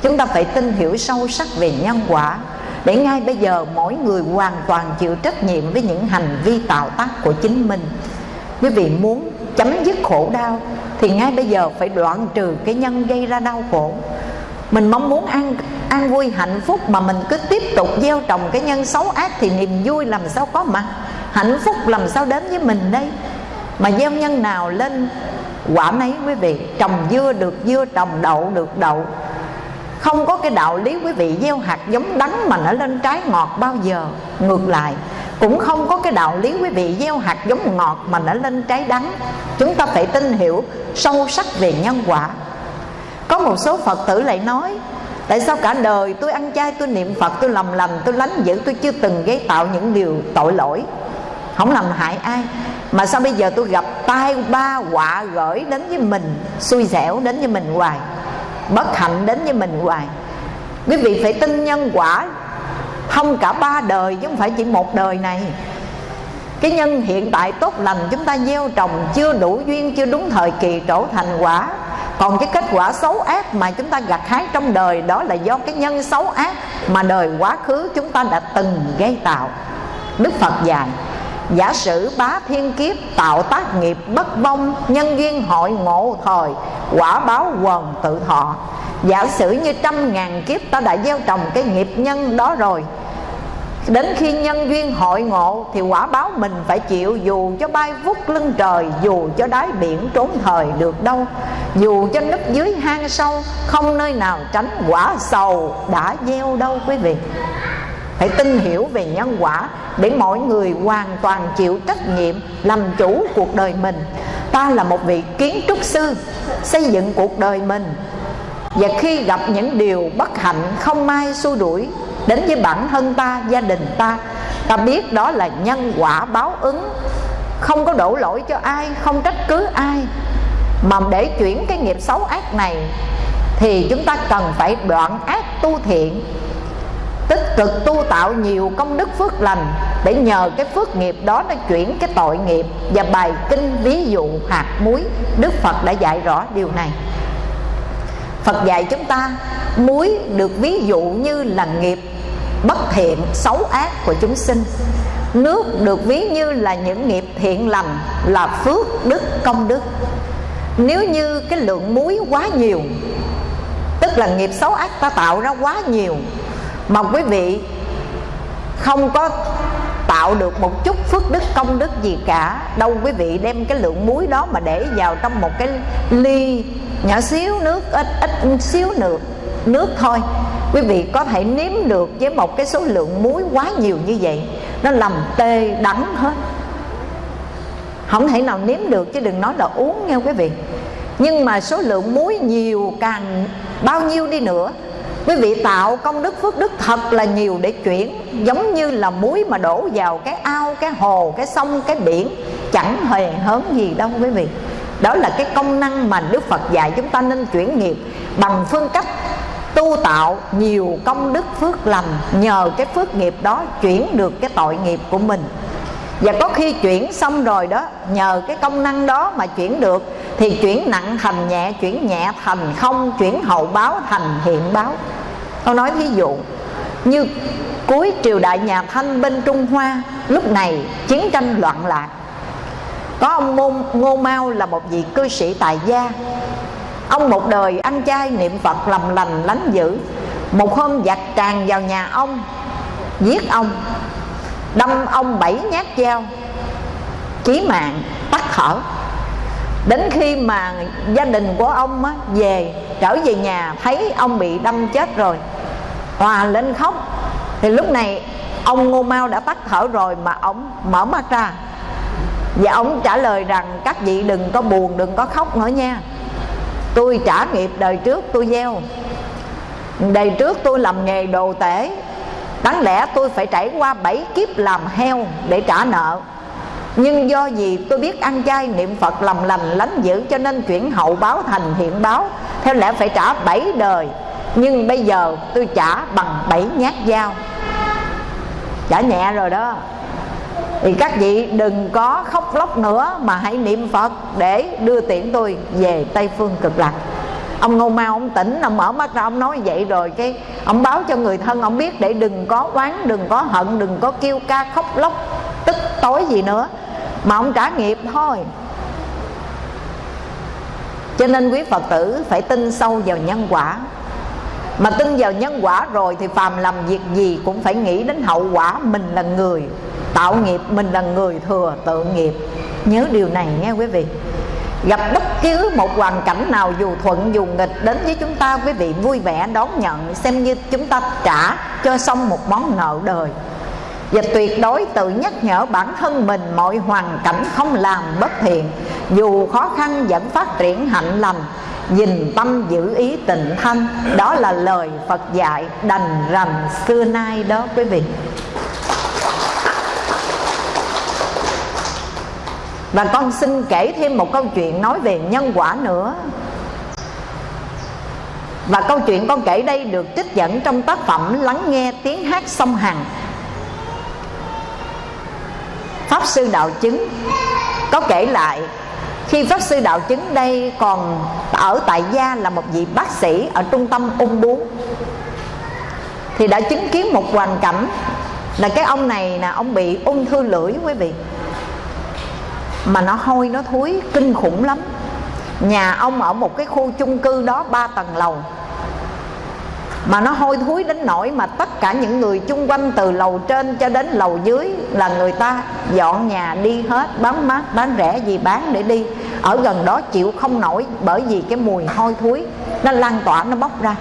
[SPEAKER 1] Chúng ta phải tin hiểu sâu sắc về nhân quả để ngay bây giờ mỗi người hoàn toàn chịu trách nhiệm với những hành vi tạo tác của chính mình. Quý vị muốn chấm dứt khổ đau thì ngay bây giờ phải đoạn trừ cái nhân gây ra đau khổ. Mình mong muốn an an vui hạnh phúc mà mình cứ tiếp tục gieo trồng cái nhân xấu ác thì niềm vui làm sao có mặt hạnh phúc làm sao đến với mình đây? Mà gieo nhân nào lên quả nấy quý vị, trồng dưa được, dưa trồng đậu được, đậu. Không có cái đạo lý quý vị gieo hạt giống đắng mà nó lên trái ngọt bao giờ. Ngược lại, cũng không có cái đạo lý quý vị gieo hạt giống ngọt mà nó lên trái đắng. Chúng ta phải tin hiểu sâu sắc về nhân quả. Có một số phật tử lại nói, tại sao cả đời tôi ăn chay, tôi niệm phật, tôi lầm lầm, tôi lánh dữ, tôi chưa từng gây tạo những điều tội lỗi? Không làm hại ai. Mà sao bây giờ tôi gặp tai ba họa gửi đến với mình, xui xẻo đến với mình hoài, bất hạnh đến với mình hoài? Quý vị phải tin nhân quả. Không cả ba đời chứ không phải chỉ một đời này. Cái nhân hiện tại tốt lành chúng ta gieo trồng chưa đủ duyên, chưa đúng thời kỳ trổ thành quả. Còn cái kết quả xấu ác mà chúng ta gặt hái trong đời, đó là do cái nhân xấu ác mà đời quá khứ chúng ta đã từng gây tạo. Đức phật dạy giả sử bá thiên kiếp tạo tác nghiệp bất vong, nhân duyên hội ngộ thời, quả báo quần tự thọ. Giả sử như trăm ngàn kiếp ta đã gieo trồng cái nghiệp nhân đó rồi, Đến khi nhân duyên hội ngộ Thì quả báo mình phải chịu Dù cho bay vút lưng trời, Dù cho đáy biển trốn thời được đâu. Dù cho nấp dưới hang sâu, Không nơi nào tránh quả sầu Đã gieo đâu quý vị phải tin hiểu về nhân quả để mọi người hoàn toàn chịu trách nhiệm làm chủ cuộc đời mình. Ta là một vị kiến trúc sư, xây dựng cuộc đời mình. Và khi gặp những điều bất hạnh không may xua đuổi đến với bản thân ta, gia đình ta ta biết đó là nhân quả báo ứng. Không có đổ lỗi cho ai, không trách cứ ai. Mà để chuyển cái nghiệp xấu ác này thì chúng ta cần phải đoạn ác tu thiện tích cực tu tạo nhiều công đức phước lành để nhờ cái phước nghiệp đó nó chuyển cái tội nghiệp và bài kinh ví dụ hạt muối. Đức phật đã dạy rõ điều này. Phật dạy chúng ta, muối được ví dụ như là nghiệp, bất thiện, xấu ác của chúng sinh. Nước được ví như là những nghiệp thiện lành, là phước đức, công đức. Nếu như cái lượng muối quá nhiều, tức là nghiệp xấu ác ta tạo ra quá nhiều mà quý vị không có tạo được một chút phước đức, công đức gì cả. Đâu quý vị đem cái lượng muối đó mà để vào trong một cái ly nhỏ xíu nước, ít ít xíu nước nước thôi. Quý vị có thể nếm được với một cái số lượng muối quá nhiều như vậy. Nó làm tê đắng hết. Không thể nào nếm được, chứ đừng nói là uống nha quý vị. Nhưng mà số lượng muối nhiều càng bao nhiêu đi nữa quý vị tạo công đức phước đức thật là nhiều để chuyển, giống như là muối mà đổ vào cái ao, cái hồ, cái sông, cái biển, chẳng hề hớn gì đâu quý vị. Đó là cái công năng mà đức phật dạy chúng ta nên chuyển nghiệp bằng phương cách tu tạo nhiều công đức phước lành nhờ cái phước nghiệp đó chuyển được cái tội nghiệp của mình và có khi chuyển xong rồi đó nhờ cái công năng đó mà chuyển được thì chuyển nặng thành nhẹ chuyển nhẹ thành không chuyển hậu báo thành hiện báo. Tôi nói ví dụ như cuối triều đại nhà thanh bên trung hoa lúc này chiến tranh loạn lạc. Có ông ngô, ngô mao là một vị cư sĩ tài gia. Ông một đời ăn chay niệm phật làm lành lánh dữ. Một hôm giặc tràn vào nhà ông giết ông đâm ông bảy nhát dao chí mạng tắt thở. Đến khi mà gia đình của ông á, về trở về nhà thấy ông bị đâm chết rồi hòa lên khóc. Thì lúc này ông ngô mau đã tắt thở rồi mà ông mở mắt ra. Và ông trả lời rằng các vị đừng có buồn đừng có khóc nữa nha. Tôi trả nghiệp đời trước tôi gieo. Đời trước tôi làm nghề đồ tể đáng lẽ tôi phải trải qua bảy kiếp làm heo để trả nợ. Nhưng do gì tôi biết ăn chay niệm phật làm lành lánh dữ cho nên chuyển hậu báo thành hiện báo. Theo lẽ phải trả bảy đời, nhưng bây giờ tôi trả bằng bảy nhát dao. Trả nhẹ rồi đó. Thì các vị đừng có khóc lóc nữa mà hãy niệm phật để đưa tiễn tôi về tây phương cực lạc ông ngô mau, ông tỉnh, ông mở mắt ra, ông nói vậy rồi cái ông báo cho người thân, ông biết để đừng có oán, đừng có hận, đừng có kêu ca khóc lóc, tức tối gì nữa. Mà ông trả nghiệp thôi. Cho nên quý phật tử phải tin sâu vào nhân quả. Mà tin vào nhân quả rồi thì phàm làm việc gì cũng phải nghĩ đến hậu quả. Mình là người tạo nghiệp, mình là người thừa tự nghiệp. Nhớ điều này nghe quý vị gặp bất cứ một hoàn cảnh nào dù thuận dù nghịch đến với chúng ta, quý vị vui vẻ đón nhận xem như chúng ta trả cho xong một món nợ đời. Và tuyệt đối tự nhắc nhở bản thân mình mọi hoàn cảnh không làm bất thiện, dù khó khăn vẫn phát triển hạnh lành, Nhìn tâm giữ ý tịnh thanh. Đó là lời Phật dạy đành rành xưa nay đó, quý vị. Và con xin kể thêm một câu chuyện nói về nhân quả nữa. Và câu chuyện con kể đây được trích dẫn trong tác phẩm Lắng nghe tiếng hát sông Hằng. Pháp Sư Đạo Chứng có kể lại, khi Pháp Sư Đạo Chứng đây còn ở tại gia là một vị bác sĩ ở trung tâm ung bướu Thì đã chứng kiến một hoàn cảnh là cái ông này là ông bị ung thư lưỡi quý vị mà nó hôi, nó thối, kinh khủng lắm. Nhà ông ở một cái khu chung cư đó, ba tầng lầu. Mà nó hôi, thối đến nỗi mà tất cả những người chung quanh từ lầu trên cho đến lầu dưới là người ta dọn nhà đi hết, bán mát, bán rẻ gì bán để đi. Ở gần đó chịu không nổi bởi vì cái mùi hôi, thối. Nó lan tỏa, nó bốc ra.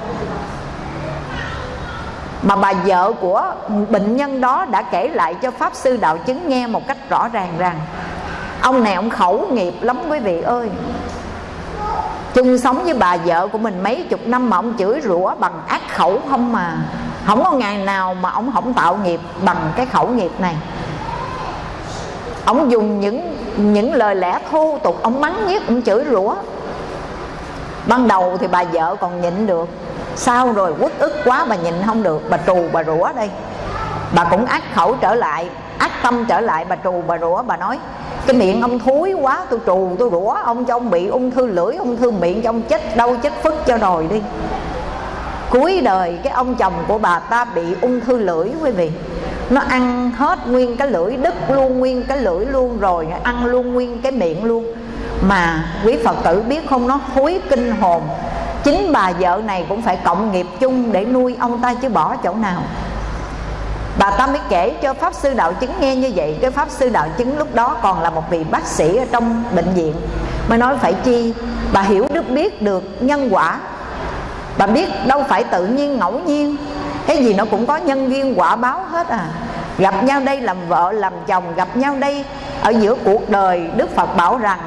[SPEAKER 1] Mà bà vợ của bệnh nhân đó đã kể lại cho pháp sư đạo chứng nghe một cách rõ ràng rằng ông này ông khẩu nghiệp lắm quý vị ơi. Chung sống với bà vợ của mình mấy chục năm mà ông chửi rủa bằng ác khẩu không mà. Không có ngày nào mà ông không tạo nghiệp bằng cái khẩu nghiệp này. Ông dùng những những lời lẽ thô tục, ông mắng nhiếc ông chửi rủa. Ban đầu thì bà vợ còn nhịn được. Sau rồi? Quất ức quá, bà nhịn không được. Bà trù bà rủa đây. Bà cũng ác khẩu trở lại, ác tâm trở lại, bà trù bà rủa, bà nói cái miệng ông thối quá, tôi trù, tôi rủa ông cho ông bị ung thư lưỡi, ung thư miệng cho ông chết đâu chết phức cho rồi đi. Cuối đời, cái ông chồng của bà ta bị ung thư lưỡi, quý vị. Nó ăn hết nguyên cái lưỡi, đứt luôn nguyên cái lưỡi luôn rồi, ăn luôn nguyên cái miệng luôn. Mà quý phật tử biết không, nó hối kinh hồn. Chính bà vợ này cũng phải cộng nghiệp chung để nuôi ông ta chứ bỏ chỗ nào bà ta mới kể cho pháp sư đạo chứng nghe như vậy. Cái pháp sư đạo chứng lúc đó còn là một vị bác sĩ ở trong bệnh viện. Mới nói phải chi, bà hiểu đức biết được nhân quả. Bà biết đâu phải tự nhiên, ngẫu nhiên. Cái gì nó cũng có nhân duyên, quả báo hết à. Gặp nhau đây làm vợ, làm chồng, gặp nhau đây ở giữa cuộc đời, đức phật bảo rằng,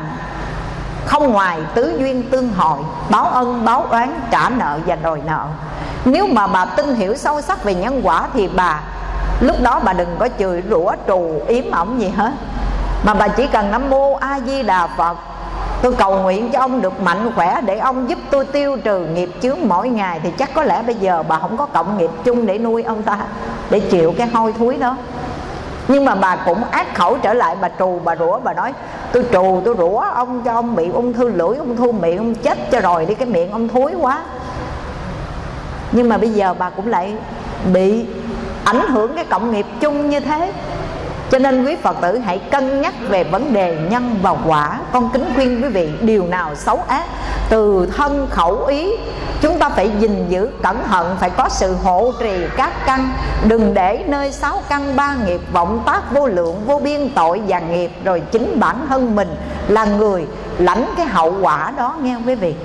[SPEAKER 1] không ngoài tứ duyên tương hội, báo ân, báo oán, trả nợ và đòi nợ. Nếu mà bà tin hiểu sâu sắc về nhân quả thì bà lúc đó bà đừng có chửi rủa, trù, yếm ổng gì hết. Mà bà chỉ cần nam mô a di đà phật. Tôi cầu nguyện cho ông được mạnh khỏe để ông giúp tôi tiêu trừ nghiệp chướng mỗi ngày. Thì chắc có lẽ bây giờ bà không có cộng nghiệp chung để nuôi ông ta, để chịu cái hôi thối đó. Nhưng mà bà cũng ác khẩu trở lại, bà trù, bà rủa, bà nói, tôi trù, tôi rủa ông cho ông bị ung thư lưỡi, ung thư miệng, ông chết cho rồi đi, cái miệng ông thối quá. Nhưng mà bây giờ bà cũng lại bị ảnh hưởng cái cộng nghiệp chung như thế. Cho nên quý Phật tử hãy cân nhắc về vấn đề nhân và quả. Con kính khuyên quý vị, điều nào xấu ác, Từ thân khẩu ý, Chúng ta phải gìn giữ cẩn thận, Phải có sự hộ trì các căn. Đừng để nơi sáu căn ba nghiệp Vọng tác vô lượng, vô biên tội và nghiệp, Rồi chính bản thân mình là người lãnh cái hậu quả đó, nghe quý vị?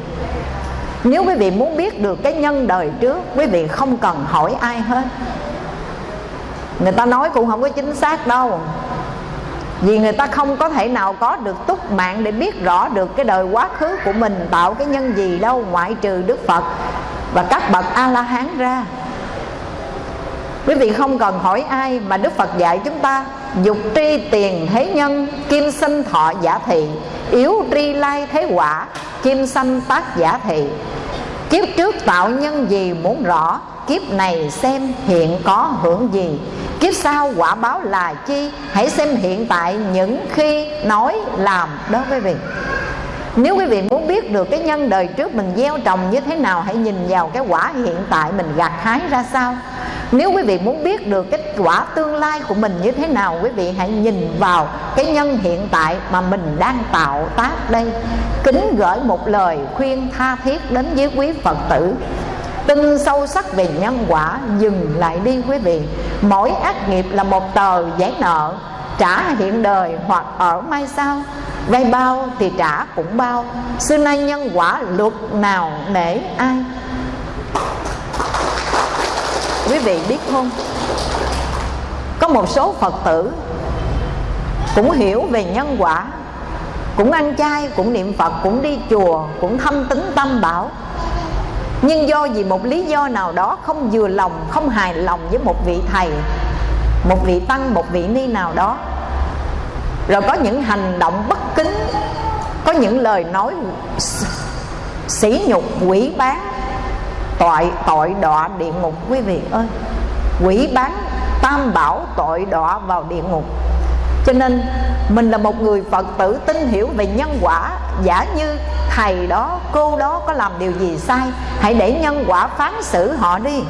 [SPEAKER 1] Nếu quý vị muốn biết được cái nhân đời trước, Quý vị không cần hỏi ai hết người ta nói cũng không có chính xác đâu. Vì người ta không có thể nào có được túc mạng để biết rõ được cái đời quá khứ của mình tạo cái nhân gì đâu, ngoại trừ đức phật và các bậc a la hán ra. Quý vị không cần hỏi ai mà đức phật dạy chúng ta, dục tri tiền thế nhân, kim sinh thọ giả thị, yếu tri lai thế quả, kim sanh tác giả thị kiếp trước tạo nhân gì muốn rõ, kiếp này xem hiện có hưởng gì. Kiếp sau quả báo là chi? Hãy xem hiện tại những khi nói làm đó quý vị. Nếu quý vị muốn biết được cái nhân đời trước mình gieo trồng như thế nào, Hãy nhìn vào cái quả hiện tại mình gặt hái ra sao. Nếu quý vị muốn biết được kết quả tương lai của mình như thế nào, Quý vị hãy nhìn vào cái nhân hiện tại mà mình đang tạo tác đây. Kính gửi một lời khuyên tha thiết đến với quý Phật tử. Tin sâu sắc về nhân quả, dừng lại đi quý vị. Mỗi ác nghiệp là một tờ giấy nợ, trả hiện đời hoặc ở mai sau. Vay bao thì trả cũng bao. Xưa nay nhân quả luật nào nể ai? Quý vị biết không? Có một số phật tử cũng hiểu về nhân quả, cũng ăn chay, cũng niệm phật, cũng đi chùa, cũng thâm tính tâm bảo. Nhưng do vì một lý do nào đó không vừa lòng, không hài lòng với một vị thầy, một vị tăng, một vị ni nào đó, rồi có những hành động bất kính, có những lời nói sỉ nhục, quỷ bán tội tội đọa địa ngục, quý vị ơi. Quỷ bán tam bảo tội đọa vào địa ngục. Cho nên, mình là một người phật tử tin hiểu về nhân quả. Giả như thầy đó, cô đó có làm điều gì sai, hãy để nhân quả phán xử họ đi.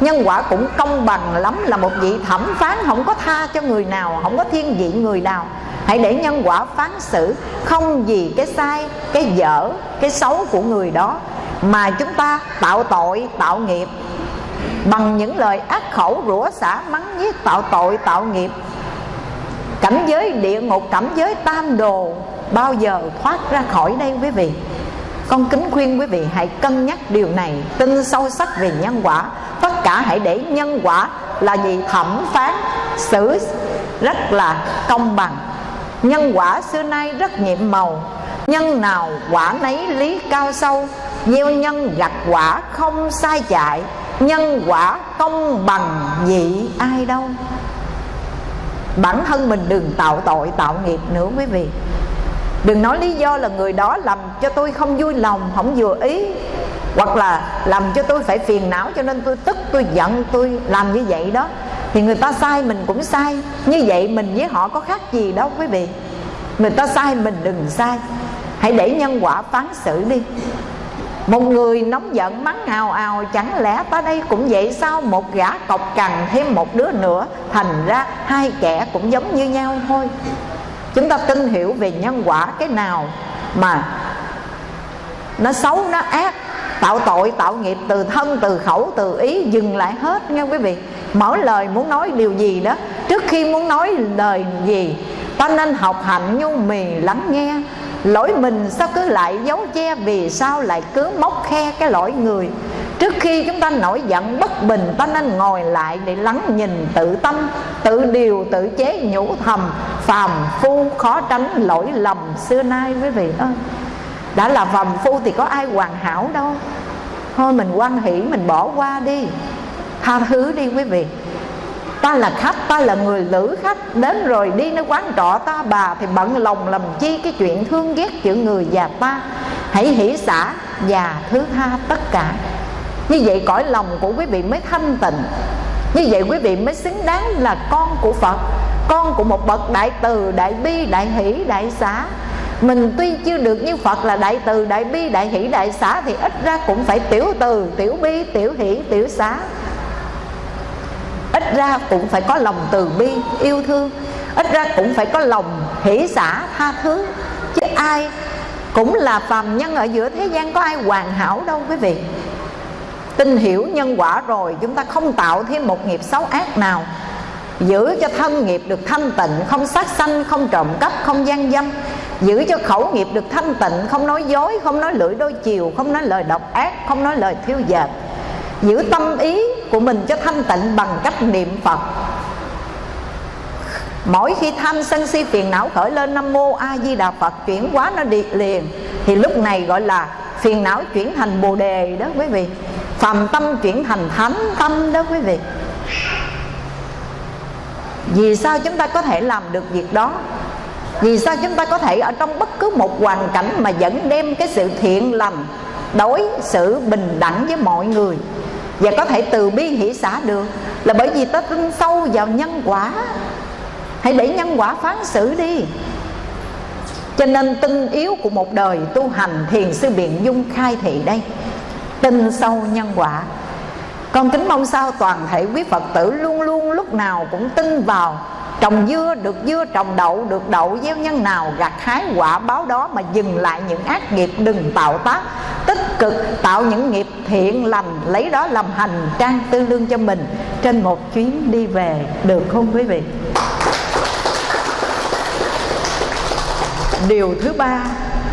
[SPEAKER 1] Nhân quả cũng công bằng lắm là một vị thẩm phán, không có tha cho người nào, không có thiên vị người nào. Hãy để nhân quả phán xử, không vì cái sai, cái dở, cái xấu của người đó mà chúng ta tạo tội, tạo nghiệp. Bằng những lời ác khẩu rủa xả mắng giết tạo tội, tạo nghiệp. Cảnh giới địa ngục, cảnh giới tam đồ bao giờ thoát ra khỏi đây quý vị? Con kính khuyên quý vị hãy cân nhắc điều này. Tin sâu sắc về nhân quả. Tất cả hãy để nhân quả là gì? Thẩm phán, xử rất là công bằng. Nhân quả xưa nay rất nhiệm màu. Nhân nào quả nấy lý cao sâu gieo nhân gặt quả không sai chạy, nhân quả công bằng dị ai đâu. Bản thân mình đừng tạo tội, tạo nghiệp nữa quý vị. Đừng nói lý do là người đó làm cho tôi không vui lòng, không vừa ý, hoặc là làm cho tôi phải phiền não cho nên tôi tức, tôi giận, tôi làm như vậy đó. Thì người ta sai mình cũng sai, như vậy mình với họ có khác gì đâu quý vị. Người ta sai mình đừng sai. Hãy để nhân quả phán xử đi một người nóng giận mắng ào ào, chẳng lẽ tới đây cũng vậy sao? Một gã cọc cằn, thêm một đứa nữa. Thành ra hai kẻ cũng giống như nhau thôi. Chúng ta tin hiểu về nhân quả cái nào mà nó xấu, nó ác. Tạo tội, tạo nghiệp, từ thân, từ khẩu, từ ý, dừng lại hết nghe quý vị. Mở lời muốn nói điều gì đó. Trước khi muốn nói lời gì, ta nên học hạnh nhu mì lắng nghe lỗi mình sao cứ lại giấu che vì sao lại cứ móc khe cái lỗi người? Trước khi chúng ta nổi giận bất bình, ta nên ngồi lại để lắng nhìn tự tâm, tự điều, tự chế nhủ thầm. Phàm phu khó tránh lỗi lầm xưa nay quý vị ơi. Đã là phàm phu thì có ai hoàn hảo đâu. Thôi mình quan hỷ, mình bỏ qua đi. Tha thứ đi quý vị ta là khách ta là người lữ khách. Đến rồi đi nơi quán trọ ta bà thì bận lòng làm chi cái chuyện thương ghét chữ người già ta. Hãy hỷ xả và thứ tha tất cả. Như vậy cõi lòng của quý vị mới thanh tịnh. Như vậy quý vị mới xứng đáng là con của phật con của một bậc đại từ đại bi đại hỷ đại xả mình tuy chưa được như Phật là đại từ, đại bi, đại hỷ, đại xá Thì ít ra cũng phải tiểu từ, tiểu bi, tiểu hỷ, tiểu xá. Ít ra cũng phải có lòng từ bi, yêu thương. Ít ra cũng phải có lòng hỷ xả, tha thứ. Chứ ai cũng là phàm nhân ở giữa thế gian Có ai hoàn hảo đâu quý vị. Tin hiểu nhân quả rồi Chúng ta không tạo thêm một nghiệp xấu ác nào. Giữ cho thân nghiệp được thanh tịnh Không sát sanh, không trộm cắp, không gian dâm. Giữ cho khẩu nghiệp được thanh tịnh Không nói dối, không nói lưỡi đôi chiều Không nói lời độc ác, không nói lời thiêu dệt. Giữ tâm ý của mình cho thanh tịnh Bằng cách niệm Phật. Mỗi khi tham sân si phiền não khởi lên, Nam Mô A Di Đà Phật, Chuyển hóa nó đi liền. Thì lúc này gọi là phiền não chuyển thành bồ đề đó quý vị. Phàm tâm chuyển thành thánh tâm đó quý vị. Vì sao chúng ta có thể làm được việc đó? Vì sao chúng ta có thể ở trong bất cứ một hoàn cảnh mà vẫn đem cái sự thiện lành, đối xử bình đẳng với mọi người? Và có thể từ bi hỷ xã được. Là bởi vì ta tin sâu vào nhân quả. Hãy để nhân quả phán xử đi. Cho nên tinh yếu của một đời tu hành thiền sư biện dung khai thị đây. Tin sâu nhân quả. Con kính mong sao toàn thể quý phật tử luôn luôn lúc nào cũng tin vào. Trồng dưa được dưa, trồng đậu được đậu, gieo nhân nào gặt hái quả báo đó mà dừng lại những ác nghiệp đừng tạo tác tích cực tạo những nghiệp thiện lành, lấy đó làm hành trang tư lương cho mình. Trên một chuyến đi về, được không quý vị? Điều thứ ba,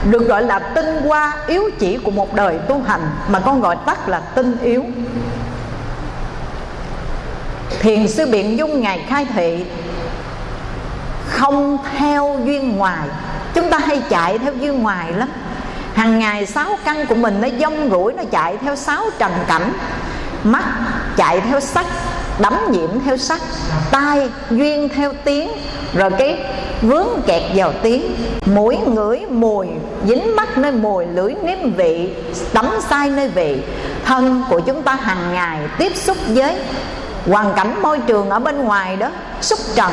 [SPEAKER 1] được gọi là tinh hoa yếu chỉ của một đời tu hành, mà con gọi tắt là tinh yếu. Thiền sư biện dung ngài khai thị, không theo duyên ngoài. Chúng ta hay chạy theo duyên ngoài lắm hàng ngày sáu căn của mình nó dông rủi, nó chạy theo sáu trần cảnh. Mắt chạy theo sắc, đắm nhiễm theo sắc, tai duyên theo tiếng. Rồi cái vướng kẹt vào tiếng, mũi ngửi mùi, dính mắt nơi mùi, lưỡi nếm vị, đắm sai nơi vị. Thân của chúng ta hàng ngày tiếp xúc với hoàn cảnh môi trường ở bên ngoài đó, xúc trần,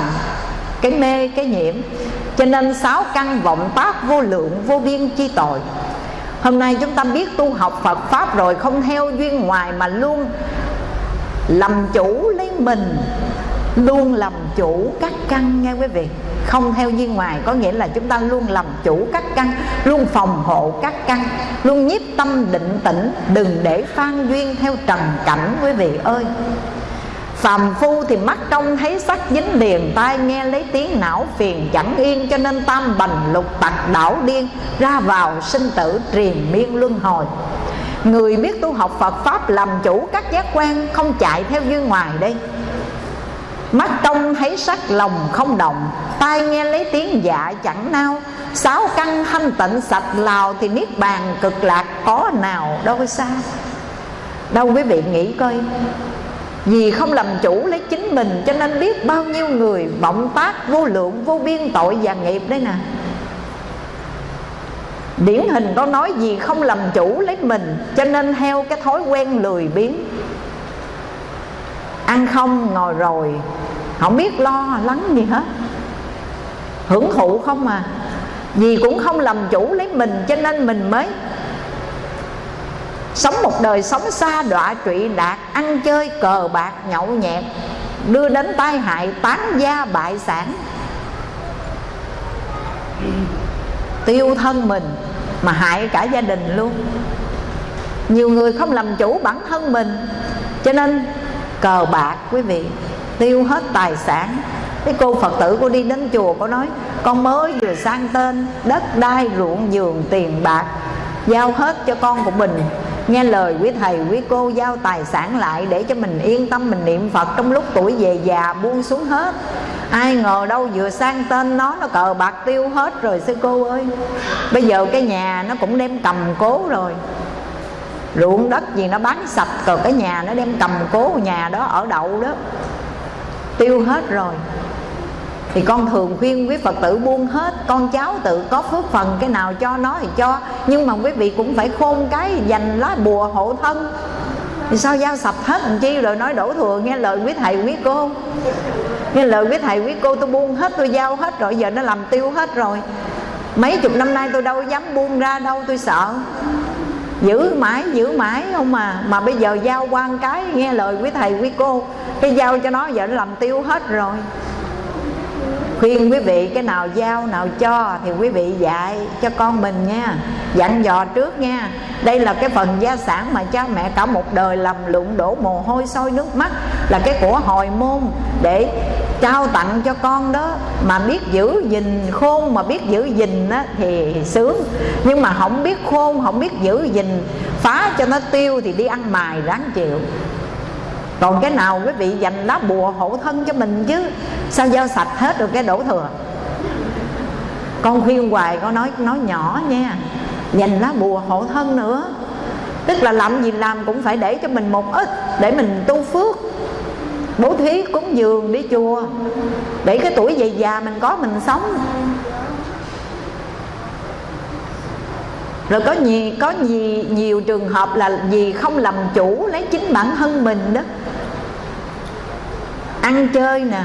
[SPEAKER 1] cái mê, cái nhiễm. Cho nên sáu căn vọng tác vô lượng, vô biên chi tội hôm nay chúng ta biết tu học phật pháp rồi, không theo duyên ngoài mà luôn làm chủ lấy mình, luôn làm chủ các căn nghe quý vị. Không theo duyên ngoài có nghĩa là chúng ta luôn làm chủ các căn, luôn phòng hộ các căn, luôn nhiếp tâm định tĩnh, đừng để phan duyên theo trần cảnh, quý vị ơi. Phàm phu thì mắt trông thấy sắc dính liền, Tai nghe lấy tiếng não phiền, chẳng yên Cho nên tam bành lục tặc đảo điên, Ra vào sinh tử triền miên luân hồi. Người biết tu học Phật Pháp làm chủ các giác quan Không chạy theo duyên ngoài đây. Mắt trông thấy sắc, lòng không động, Tai nghe lấy tiếng dạ chẳng nao. Sáu căn thanh tịnh sạch lào Thì niết bàn cực lạc có nào đâu xa đâu quý vị nghĩ coi vì không làm chủ lấy chính mình, cho nên biết bao nhiêu người vọng tác, vô lượng, vô biên tội và nghiệp đấy nè. Điển hình có nói gì không làm chủ lấy mình, cho nên theo cái thói quen lười biếng. Ăn không, ngồi rồi, không biết lo, lắng gì hết. Hưởng thụ không à. Vì cũng không làm chủ lấy mình, cho nên mình mới Sống một đời sống xa đọa trụy đạt Ăn chơi cờ bạc nhậu nhẹt, Đưa đến tai hại, tán gia bại sản. Tiêu thân mình Mà hại cả gia đình luôn. Nhiều người không làm chủ bản thân mình, Cho nên cờ bạc, quý vị, Tiêu hết tài sản. Cái cô Phật tử cô đi đến chùa, cô nói, Con mới vừa sang tên, Đất đai ruộng giường tiền bạc, Giao hết cho con của mình. Nghe lời quý thầy, quý cô giao tài sản lại Để cho mình yên tâm, mình niệm Phật Trong lúc tuổi về già buông xuống hết. Ai ngờ đâu vừa sang tên nó Nó cờ bạc tiêu hết rồi, sư cô ơi. Bây giờ cái nhà nó cũng đem cầm cố rồi. Ruộng đất gì nó bán sạch Còn cái nhà nó đem cầm cố nhà đó ở đậu đó. Tiêu hết rồi thì con thường khuyên quý Phật tử buông hết, Con cháu tự có phước phần, Cái nào cho nó thì cho. Nhưng mà quý vị cũng phải khôn cái, dành lá bùa hộ thân. Thì sao giao sập hết làm chi? Rồi nói đổ thừa, Nghe lời quý thầy, quý cô. Nghe lời quý thầy, quý cô, tôi buông hết, Tôi giao hết rồi, giờ nó làm tiêu hết rồi. Mấy chục năm nay tôi đâu dám buông ra đâu, tôi sợ. Giữ mãi giữ mãi không mà. Mà bây giờ giao quan cái, nghe lời quý thầy, quý cô. Cái giao cho nó, giờ nó làm tiêu hết rồi khuyên quý vị cái nào giao nào cho thì quý vị dạy cho con mình nha. Dặn dò trước nha. Đây là cái phần gia sản mà cha mẹ cả một đời lầm lụng đổ mồ hôi sôi nước mắt. Là cái của hồi môn để trao tặng cho con đó. Mà biết giữ gìn khôn mà biết giữ gìn á, thì sướng. Nhưng mà không biết khôn không biết giữ gìn phá cho nó tiêu thì đi ăn mài ráng chịu còn cái nào quý vị dành lá bùa hộ thân cho mình chứ? Sao giao sạch hết được cái đổ thừa? Con khuyên hoài, con nói nói nhỏ nha. Dành lá bùa hộ thân nữa. Tức là làm gì làm cũng phải để cho mình một ít, để mình tu phước. Bố thí cúng dường, đi chùa. Để cái tuổi về già mình có, mình sống. Rồi có nhiều có nhiều, nhiều trường hợp là vì không làm chủ lấy chính bản thân mình đó. Ăn chơi nè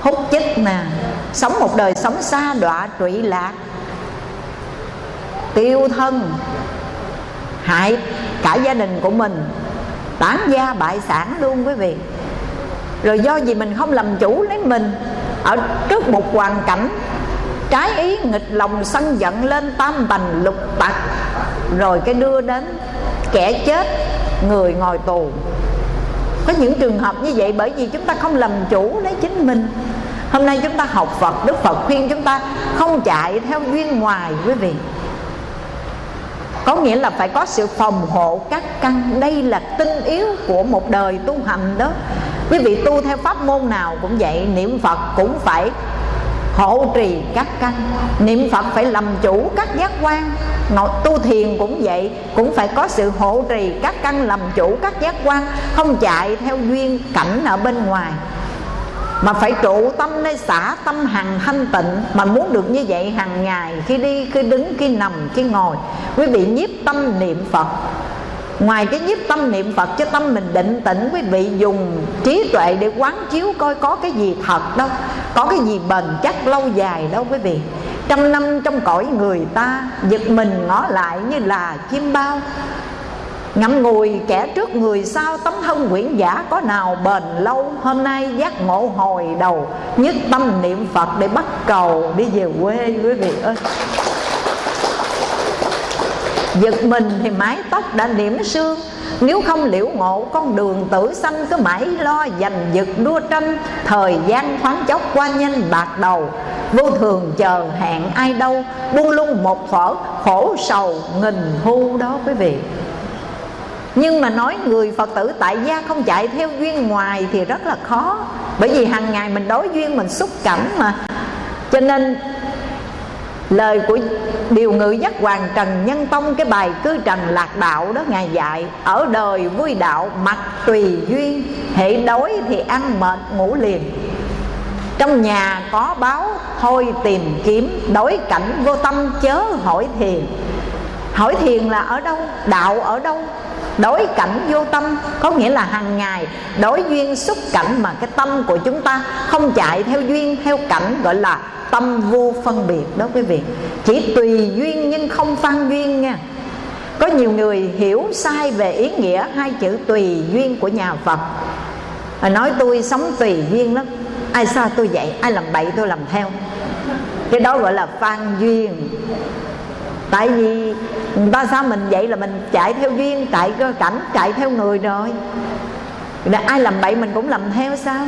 [SPEAKER 1] hút chích nè sống một đời sống xa đọa trụy lạc. Tiêu thân hại cả gia đình của mình tán gia bại sản luôn quý vị. Rồi do gì mình không làm chủ lấy mình ở trước một hoàn cảnh trái ý, nghịch lòng sân giận lên tam bành lục tặc. Rồi cái đưa đến kẻ chết, người ngồi tù. Có những trường hợp như vậy bởi vì chúng ta không làm chủ lấy chính mình. Hôm nay chúng ta học phật, đức phật khuyên chúng ta không chạy theo duyên ngoài, quý vị. Có nghĩa là phải có sự phòng hộ các căn. Đây là tinh yếu của một đời tu hành đó. Quý vị tu theo pháp môn nào cũng vậy, niệm phật cũng phải hộ trì các căn. Niệm phật phải làm chủ các giác quan. Ngồi tu thiền cũng vậy, cũng phải có sự hộ trì các căn làm chủ các giác quan, không chạy theo duyên cảnh ở bên ngoài. Mà phải trụ tâm nơi xả tâm hằng thanh tịnh. Mà muốn được như vậy hàng ngày, khi đi, khi đứng, khi nằm, khi ngồi, quý vị nhiếp tâm niệm phật. Ngoài cái nhiếp tâm niệm Phật cho tâm mình định tĩnh, Quý vị dùng trí tuệ để quán chiếu coi có cái gì thật đâu Có cái gì bền chắc lâu dài đâu quý vị. Trăm năm trong cõi người ta, Giật mình ngó lại như là chim bao. Ngậm ngùi kẻ trước người sau Tấm thân quyển giả có nào bền lâu? Hôm nay giác ngộ hồi đầu, Nhất tâm niệm Phật để bắt cầu Đi về quê, quý vị ơi. Giật mình thì mái tóc đã điểm sương. Nếu không liễu ngộ, con đường tử sanh Cứ mãi lo giành giật đua tranh Thời gian thoáng chốc qua nhanh bạc đầu. Vô thường chờ hẹn ai đâu. Buông lung một phở, khổ sầu nghìn thu đó quý vị. Nhưng mà nói người Phật tử tại gia không chạy theo duyên ngoài thì rất là khó. Bởi vì hàng ngày mình đối duyên mình xúc cảnh mà. Cho nên lời của điều ngự giác hoàng trần nhân tông, cái bài cư trần lạc đạo đó, ngài dạy, ở đời vui đạo mặc tùy duyên hệ đói thì ăn mệt, ngủ liền. Trong nhà có báo, thôi tìm kiếm đối cảnh vô tâm, chớ hỏi thiền. Hỏi thiền là ở đâu? Đạo ở đâu? Đối cảnh vô tâm, có nghĩa là hàng ngày đối duyên xúc cảnh mà cái tâm của chúng ta không chạy theo duyên, theo cảnh gọi là tâm vô phân biệt đó quý vị. Chỉ tùy duyên nhưng không phan duyên nha. Có nhiều người hiểu sai về ý nghĩa hai chữ tùy duyên của nhà Phật. Nói tôi sống tùy duyên lắm. Ai sao tôi vậy? Ai làm bậy tôi làm theo? Cái đó gọi là phan duyên. Tại vì ba ta sao mình vậy là mình chạy theo duyên, Chạy cơ cảnh, chạy theo người rồi. Ai làm bậy mình cũng làm theo sao?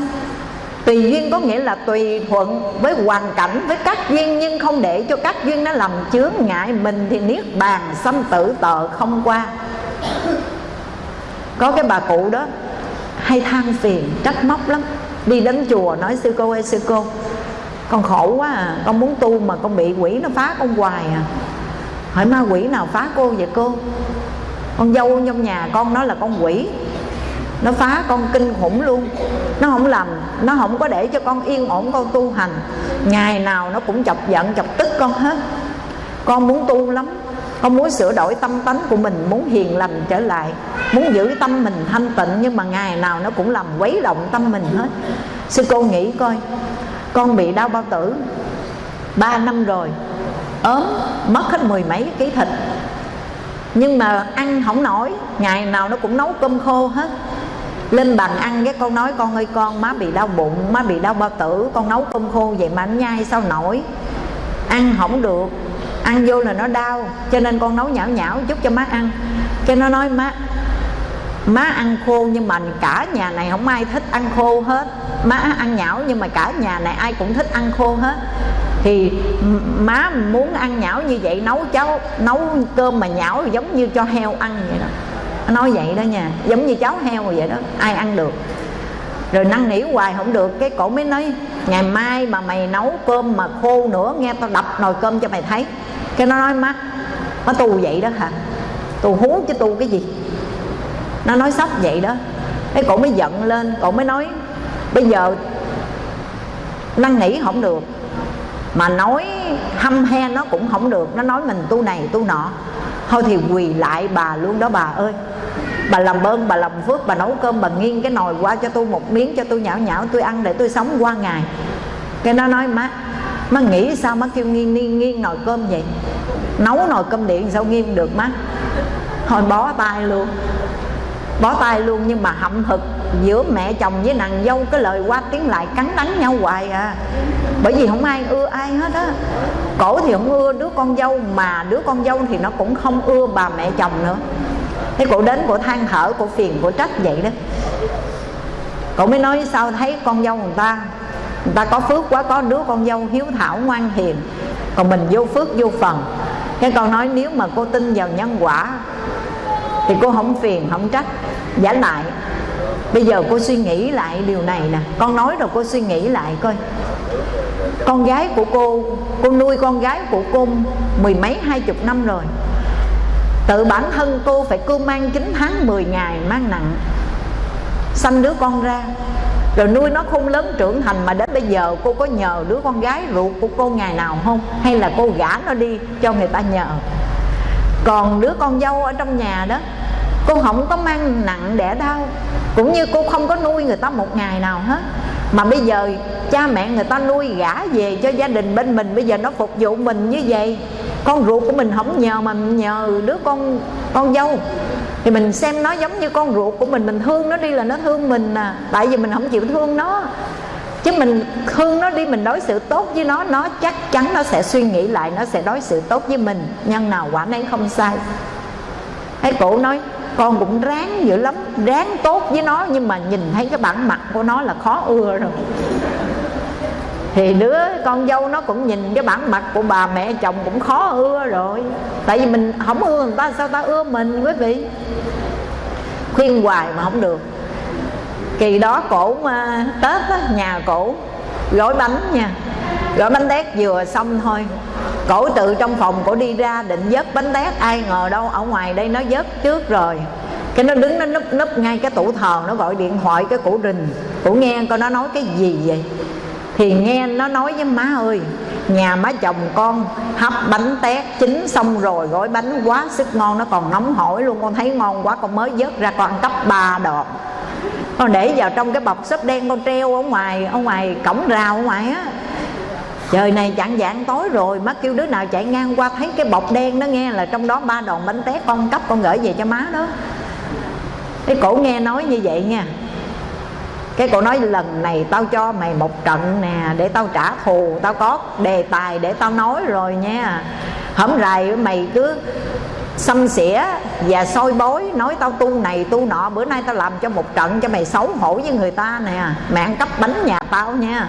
[SPEAKER 1] Tùy duyên có nghĩa là tùy thuận với hoàn cảnh, với các duyên, Nhưng không để cho các duyên nó làm chướng ngại mình Thì niết bàn sanh tử tờ không qua. Có cái bà cụ đó, hay than phiền, trách móc lắm. Đi đến chùa nói, sư cô ơi, sư cô, Con khổ quá à Con muốn tu mà con bị quỷ nó phá con hoài à. Hỏi ma quỷ nào phá cô vậy cô? Con dâu trong nhà con nó là con quỷ. Nó phá con kinh khủng luôn. Nó không làm, nó không có để cho con yên ổn, con tu hành. Ngày nào nó cũng chọc giận, chọc tức con hết. Con muốn tu lắm. Con muốn sửa đổi tâm tánh của mình, muốn hiền lành trở lại. Muốn giữ tâm mình thanh tịnh, nhưng mà ngày nào nó cũng làm quấy động tâm mình hết. Sư cô nghĩ coi, con bị đau bao tử. Ba năm rồi ốm, mất hết mười mấy ký thịt. Nhưng mà ăn không nổi, ngày nào nó cũng nấu cơm khô hết. Lên bàn ăn cái con nói, con ơi, con, má bị đau bụng, má bị đau bao tử, con nấu cơm khô vậy mà anh nhai sao nổi? Ăn không được, ăn vô là nó đau, cho nên con nấu nhão nhão chút cho má ăn. Cái nó nói, má má ăn khô nhưng mà cả nhà này không ai thích ăn khô hết. Má ăn nhão nhưng mà cả nhà này ai cũng thích ăn khô hết thì má muốn ăn nhão như vậy, nấu cháu nấu cơm mà nhão giống như cho heo ăn vậy đó. Nói vậy đó nha, giống như cháu heo vậy đó, ai ăn được. Rồi năn nỉ hoài không được, cái cổ mới nói, ngày mai mà mày nấu cơm mà khô nữa, nghe tao đập nồi cơm cho mày thấy. Cái nó nói, má nó tu vậy đó hả? Tu hú chứ tu cái gì? Nó nói sắp vậy đó. Cái cổ mới giận lên, cổ mới nói, bây giờ năn nỉ không được mà nói hâm he nó cũng không được. Nó nói mình tu này tu nọ. Thôi thì quỳ lại bà luôn đó bà ơi. Bà làm ơn bà làm phước bà nấu cơm bà nghiêng cái nồi qua cho tôi một miếng cho tôi nhão nhão tôi ăn để tôi sống qua ngày. Cái nó nói má má nghĩ sao má kêu nghiêng nghiêng, nghiêng nồi cơm vậy? Nấu nồi cơm điện sao nghiêng được má? Thôi bó tay luôn. Bó tay luôn nhưng mà hậm hực giữa mẹ chồng với nàng dâu cái lời qua tiếng lại cắn đắng nhau hoài à bởi vì không ai ưa ai hết á. Cổ thì không ưa đứa con dâu, mà đứa con dâu thì nó cũng không ưa bà mẹ chồng nữa. Thế cổ đến cổ than thở, cổ phiền, cổ trách vậy đó. Cổ mới nói sao thấy con dâu người ta người ta có phước quá, có đứa con dâu hiếu thảo, ngoan hiền. Còn mình vô phước, vô phần. Cái con nói nếu mà cô tin vào nhân quả, thì cô không phiền, không trách, giả lại. Bây giờ cô suy nghĩ lại điều này nè. Con nói rồi cô suy nghĩ lại coi con gái của cô cô nuôi con gái của cô mười mấy, hai chục năm rồi. Tự bản thân cô phải cưu mang 9 tháng 10 ngày mang nặng. Sanh đứa con ra. Rồi nuôi nó không lớn trưởng thành mà đến bây giờ cô có nhờ đứa con gái ruột của cô ngày nào không? Hay là cô gả nó đi cho người ta nhờ? Còn đứa con dâu ở trong nhà đó, cô không có mang nặng đẻ đau. Cũng như cô không có nuôi người ta một ngày nào hết mà bây giờ cha mẹ người ta nuôi gả về cho gia đình bên mình, bây giờ nó phục vụ mình như vậy. Con ruột của mình không nhờ mà nhờ đứa con con dâu. Thì mình xem nó giống như con ruột của mình mình thương nó đi là nó thương mình à. Tại vì mình không chịu thương nó. Chứ mình thương nó đi, mình đối xử tốt với nó nó chắc chắn nó sẽ suy nghĩ lại, nó sẽ đối xử tốt với mình. Nhân nào quả nấy không sai. Thấy cụ nói con cũng ráng dữ lắm ráng tốt với nó nhưng mà nhìn thấy cái bản mặt của nó là khó ưa rồi. Thì đứa con dâu nó cũng nhìn cái bản mặt của bà mẹ chồng cũng khó ưa rồi. Tại vì mình không ưa người ta sao ta ưa mình quý vị? Khuyên hoài mà không được. Kỳ đó cổ mà tết á, nhà cổ gói bánh nha. Gói bánh tét vừa xong thôi cổ tự trong phòng cổ đi ra định vớt bánh tét. Ai ngờ đâu ở ngoài đây nó vớt trước rồi. Cái nó đứng, nó núp núp ngay cái tủ thờ, nó gọi điện thoại cái cổ rình. Cổ nghe coi nó nói cái gì vậy? Thì nghe nó nói với má ơi, nhà má chồng con hấp bánh tét chín xong rồi, gói bánh quá sức ngon. Nó còn nóng hổi luôn, con thấy ngon quá, con mới vớt ra con ăn cắp ba đọt. Con để vào trong cái bọc xốp đen con treo ở ngoài ở ngoài cổng rào ở ngoài á trời này chạng dạng tối rồi, má kêu đứa nào chạy ngang qua thấy cái bọc đen đó nghe là trong đó ba đòn bánh tét con cấp con gửi về cho má đó. Cái cổ nghe nói như vậy nha. Cái cổ nói lần này tao cho mày một trận nè, để tao trả thù, tao có đề tài để tao nói rồi nha. Hổng rày mày cứ xâm xỉa và soi bối nói tao tu này tu nọ, bữa nay tao làm cho một trận cho mày xấu hổ với người ta nè. Mẹ ăn cắp bánh nhà tao nha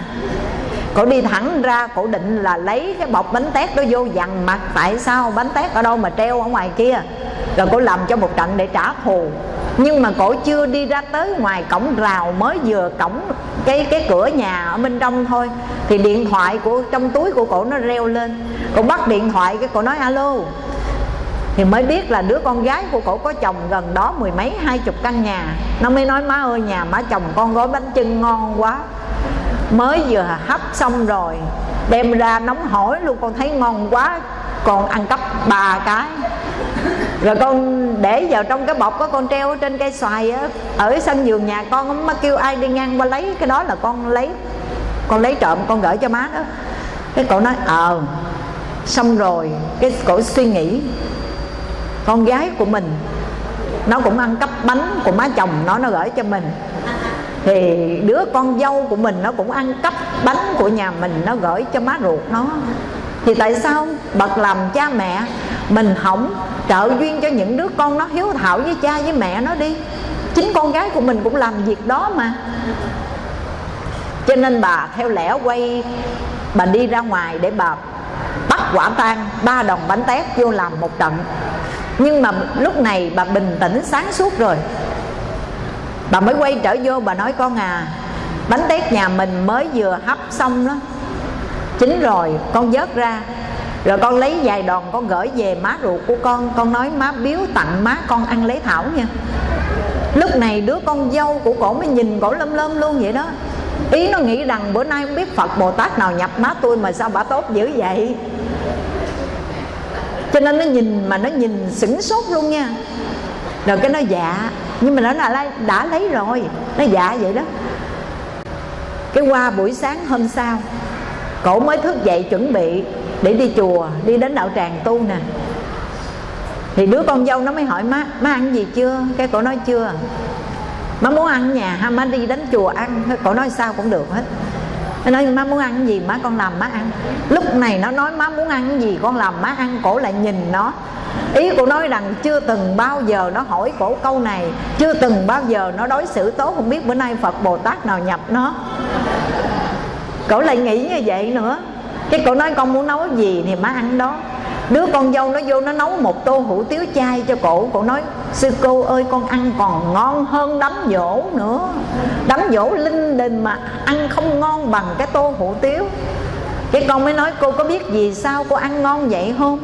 [SPEAKER 1] cổ đi thẳng ra cổ định là lấy cái bọc bánh tét đó vô dằn mặt tại sao bánh tét ở đâu mà treo ở ngoài kia? Rồi cổ làm cho một trận để trả thù. Nhưng mà cổ chưa đi ra tới ngoài cổng rào mới vừa cổng cái cái cửa nhà ở bên trong thôi. Thì điện thoại của, trong túi của cổ nó reo lên. Cổ bắt điện thoại cái cổ nói, alo. Thì mới biết là đứa con gái của cổ có chồng gần đó mười mấy, hai chục căn nhà. Nó mới nói, má ơi, nhà má chồng con gói bánh chưng ngon quá mới vừa hấp xong rồi, đem ra nóng hổi luôn, con thấy ngon quá còn ăn cắp ba cái. Rồi con để vào trong cái bọc có con treo trên cây xoài á, ở sân vườn nhà con má kêu ai đi ngang qua lấy, cái đó là con lấy. Con lấy trộm, con gửi cho má đó. Cái cậu nói ờ xong rồi. Cái cổ suy nghĩ, con gái của mình, nó cũng ăn cắp bánh của má chồng, nó nó gửi cho mình thì đứa con dâu của mình nó cũng ăn cắp bánh của nhà mình, nó gửi cho má ruột nó. Thì tại sao bậc làm cha mẹ mình hỏng trợ duyên cho những đứa con nó hiếu thảo với cha với mẹ nó đi? Chính con gái của mình cũng làm việc đó mà. Cho nên bà theo lẽ quay, bà đi ra ngoài để bà bắt quả tang ba đồng bánh tét vô làm một trận. Nhưng mà lúc này bà bình tĩnh sáng suốt rồi bà mới quay trở vô, bà nói, con à bánh tét nhà mình mới vừa hấp xong đó, chín rồi, con vớt ra. Rồi con lấy vài đòn, con gửi về má ruột của con. Con nói, má biếu tặng má con ăn lấy thảo nha. Lúc này đứa con dâu của cổ mới nhìn cổ lâm lâm luôn vậy đó. Ý nó nghĩ rằng bữa nay không biết phật bồ tát nào nhập má tôi mà sao bà tốt dữ vậy? Cho nên nó nhìn mà nó nhìn sửng sốt luôn nha rồi cái nó dạ. Nhưng mà nó là đã lấy rồi. Nó dạ vậy đó. Cái qua buổi sáng hôm sau, cổ mới thức dậy chuẩn bị để đi chùa, đi đến đạo tràng tu nè. Thì đứa con dâu nó mới hỏi, má má ăn gì chưa? Cái cổ nói, chưa. Má muốn ăn nhà ha, má đi đến chùa ăn. Cổ nói, sao cũng được hết nó nói, má muốn ăn gì, má con làm, má ăn. Lúc này nó nói, má muốn ăn gì, con làm, má ăn. Cổ lại nhìn nó. Ý của nói rằng chưa từng bao giờ nó hỏi cổ câu này, chưa từng bao giờ nó đối xử tốt. Không biết bữa nay phật bồ tát nào nhập nó. Cổ lại nghĩ như vậy nữa. Cái cổ nói, con muốn nấu gì thì má ăn đó đứa con dâu nó vô nó nấu một tô hủ tiếu chay cho cổ. Cổ nói, sư cô ơi, con ăn còn ngon hơn đấm dỗ nữa. Đấm dỗ linh đình mà ăn không ngon bằng cái tô hủ tiếu. Cái con mới nói, cô có biết gì sao cô ăn ngon vậy không?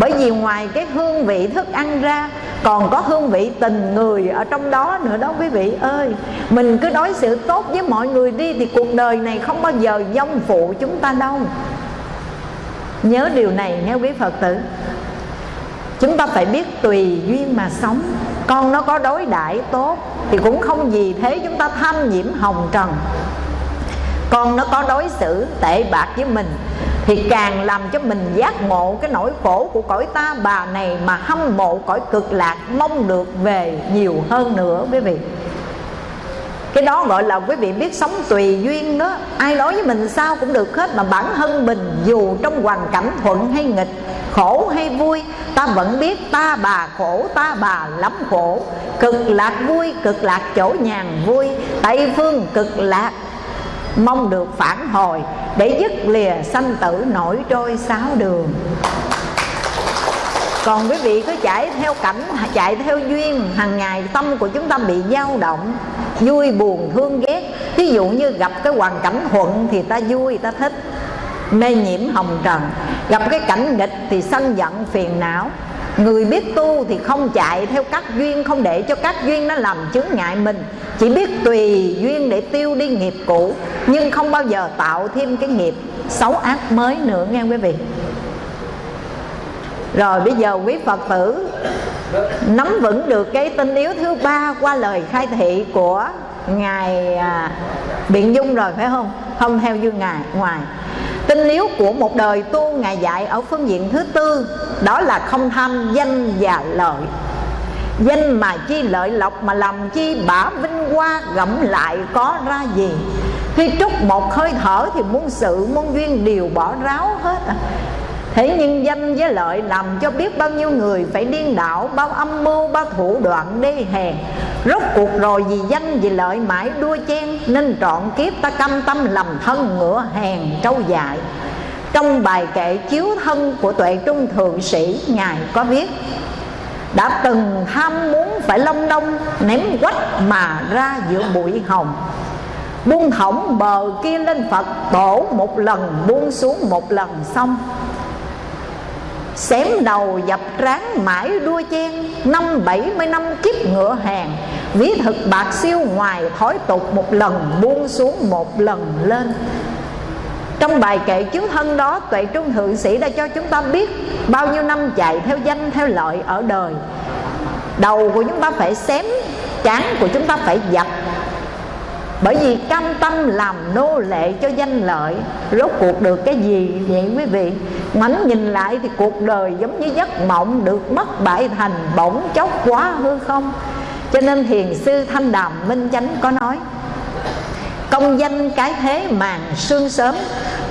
[SPEAKER 1] Bởi vì ngoài cái hương vị thức ăn ra, còn có hương vị tình người ở trong đó nữa đó quý vị ơi. Mình cứ đối xử tốt với mọi người đi thì cuộc đời này không bao giờ dông phụ chúng ta đâu nhớ điều này nghe quý phật tử. Chúng ta phải biết tùy duyên mà sống. Con nó có đối đãi tốt thì cũng không gì thế chúng ta tham nhiễm hồng trần. Con nó có đối xử tệ bạc với mình thì càng làm cho mình giác ngộ cái nỗi khổ của cõi ta, bà này mà hâm mộ cõi cực lạc mong được về nhiều hơn nữa quý vị cái đó gọi là quý vị biết sống tùy duyên đó. Ai nói với mình sao cũng được hết, mà bản thân mình dù trong hoàn cảnh thuận hay nghịch, khổ hay vui, ta vẫn biết ta bà khổ, ta bà lắm khổ. Cực lạc vui, cực lạc chỗ nhàn vui. Tây phương cực lạc, mong được phản hồi, để dứt lìa sanh tử nổi trôi sáu đường. Còn quý vị cứ chạy theo cảnh, chạy theo duyên, hàng ngày tâm của chúng ta bị dao động vui, buồn, thương ghét. Ví dụ như gặp cái hoàn cảnh thuận thì ta vui, ta thích. Mê nhiễm hồng trần. Gặp cái cảnh nghịch thì sân giận, phiền não. Người biết tu thì không chạy theo các duyên, Không để cho các duyên nó làm chướng ngại mình. Chỉ biết tùy duyên để tiêu đi nghiệp cũ, Nhưng không bao giờ tạo thêm cái nghiệp xấu ác mới nữa, nghe quý vị? Rồi bây giờ quý Phật tử Nắm vững được cái tinh yếu thứ ba Qua lời khai thị của Ngài à, Biện Dung rồi phải không? Không theo dương Ngài ngoài Tinh yếu của một đời tu Ngài dạy ở phương diện thứ tư Đó là không tham danh và lợi Danh mà chi lợi lộc mà làm chi bả vinh hoa gẫm lại có ra gì Khi trút một hơi thở thì muôn sự muôn duyên đều bỏ ráo hết à. Thế nhưng danh với lợi làm cho biết bao nhiêu người phải điên đảo Bao âm mưu, bao thủ đoạn đê hèn. Rốt cuộc rồi vì danh vì lợi mãi đua chen Nên trọn kiếp ta căm tâm lầm thân ngựa hèn trâu dại. Trong bài kệ chiếu thân của tuệ trung thượng sĩ Ngài có viết Đã từng tham muốn phải long đông Ném quách mà ra giữa bụi hồng. Buông thõng bờ kia lên Phật tổ một lần Buông xuống một lần xong. Xém đầu dập tráng mãi đua chen, Năm bảy mươi năm kiếp ngựa hàng. Ví thực bạc siêu ngoài, thói tục một lần, buông xuống một lần lên. Trong bài kệ chứng thân đó, Tuệ Trung Thượng Sĩ đã cho chúng ta biết Bao nhiêu năm chạy theo danh, theo lợi ở đời. Đầu của chúng ta phải xém, Chán của chúng ta phải dập bởi vì cam tâm làm nô lệ cho danh lợi, rốt cuộc được cái gì vậy quý vị? Ngoảnh nhìn lại thì cuộc đời giống như giấc mộng được mất bại thành bỗng chốc quá hư không? Cho nên thiền sư thanh đàm minh chánh có nói, công danh cái thế màn sương sớm,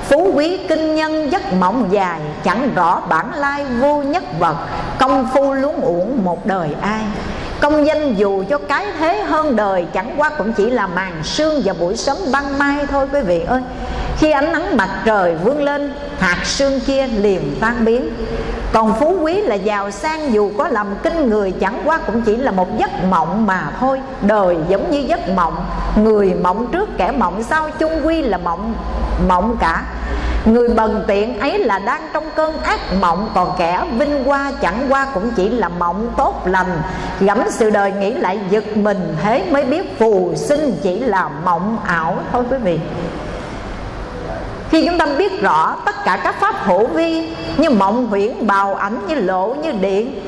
[SPEAKER 1] phú quý kinh nhân giấc mộng dài, chẳng rõ bản lai vô nhất vật, công phu luống uổng một đời ai. Công danh dù cho cái thế hơn đời, Chẳng qua cũng chỉ là màn sương và buổi sớm ban mai thôi, quý vị ơi. Khi ánh nắng mặt trời vươn lên, Hạt sương kia liền tan biến. Còn phú quý là giàu sang, Dù có làm kinh người, chẳng qua cũng chỉ là một giấc mộng mà thôi. Đời giống như giấc mộng, Người mộng trước, kẻ mộng sau, chung quy là mộng mộng cả. Người bần tiện ấy là đang trong cơn ác mộng Còn kẻ vinh hoa chẳng qua cũng chỉ là mộng tốt lành. Gẫm sự đời nghĩ lại giật mình Thế mới biết phù sinh chỉ là mộng ảo. Thôi quý vị khi chúng ta biết rõ tất cả các pháp hữu vi Như mộng huyễn, bào ảnh, như lộ, như điện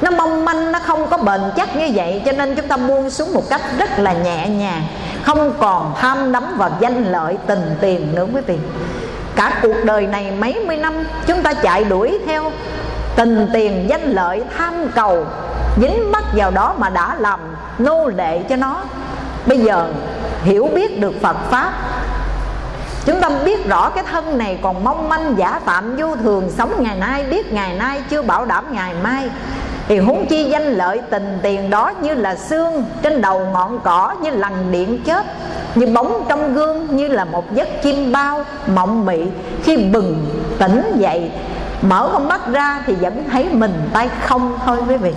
[SPEAKER 1] Nó mong manh, nó không có bền chắc như vậy Cho nên chúng ta buông xuống một cách rất là nhẹ nhàng Không còn tham đắm vào danh lợi tình tiền nữa quý vị cả cuộc đời này mấy mươi năm, chúng ta chạy đuổi theo tình tiền danh lợi tham cầu, dính mắc vào đó mà đã làm nô lệ cho nó. Bây giờ hiểu biết được phật pháp, chúng ta biết rõ cái thân này còn mong manh giả tạm vô thường, sống ngày nay, biết ngày nay, chưa bảo đảm ngày mai thì huống chi danh lợi tình tiền đó như là xương trên đầu ngọn cỏ, như lằn điện chết như bóng trong gương, như là một giấc chim bao mộng mị. Khi bừng tỉnh dậy, mở con mắt ra thì vẫn thấy mình tay không thôi quý vị.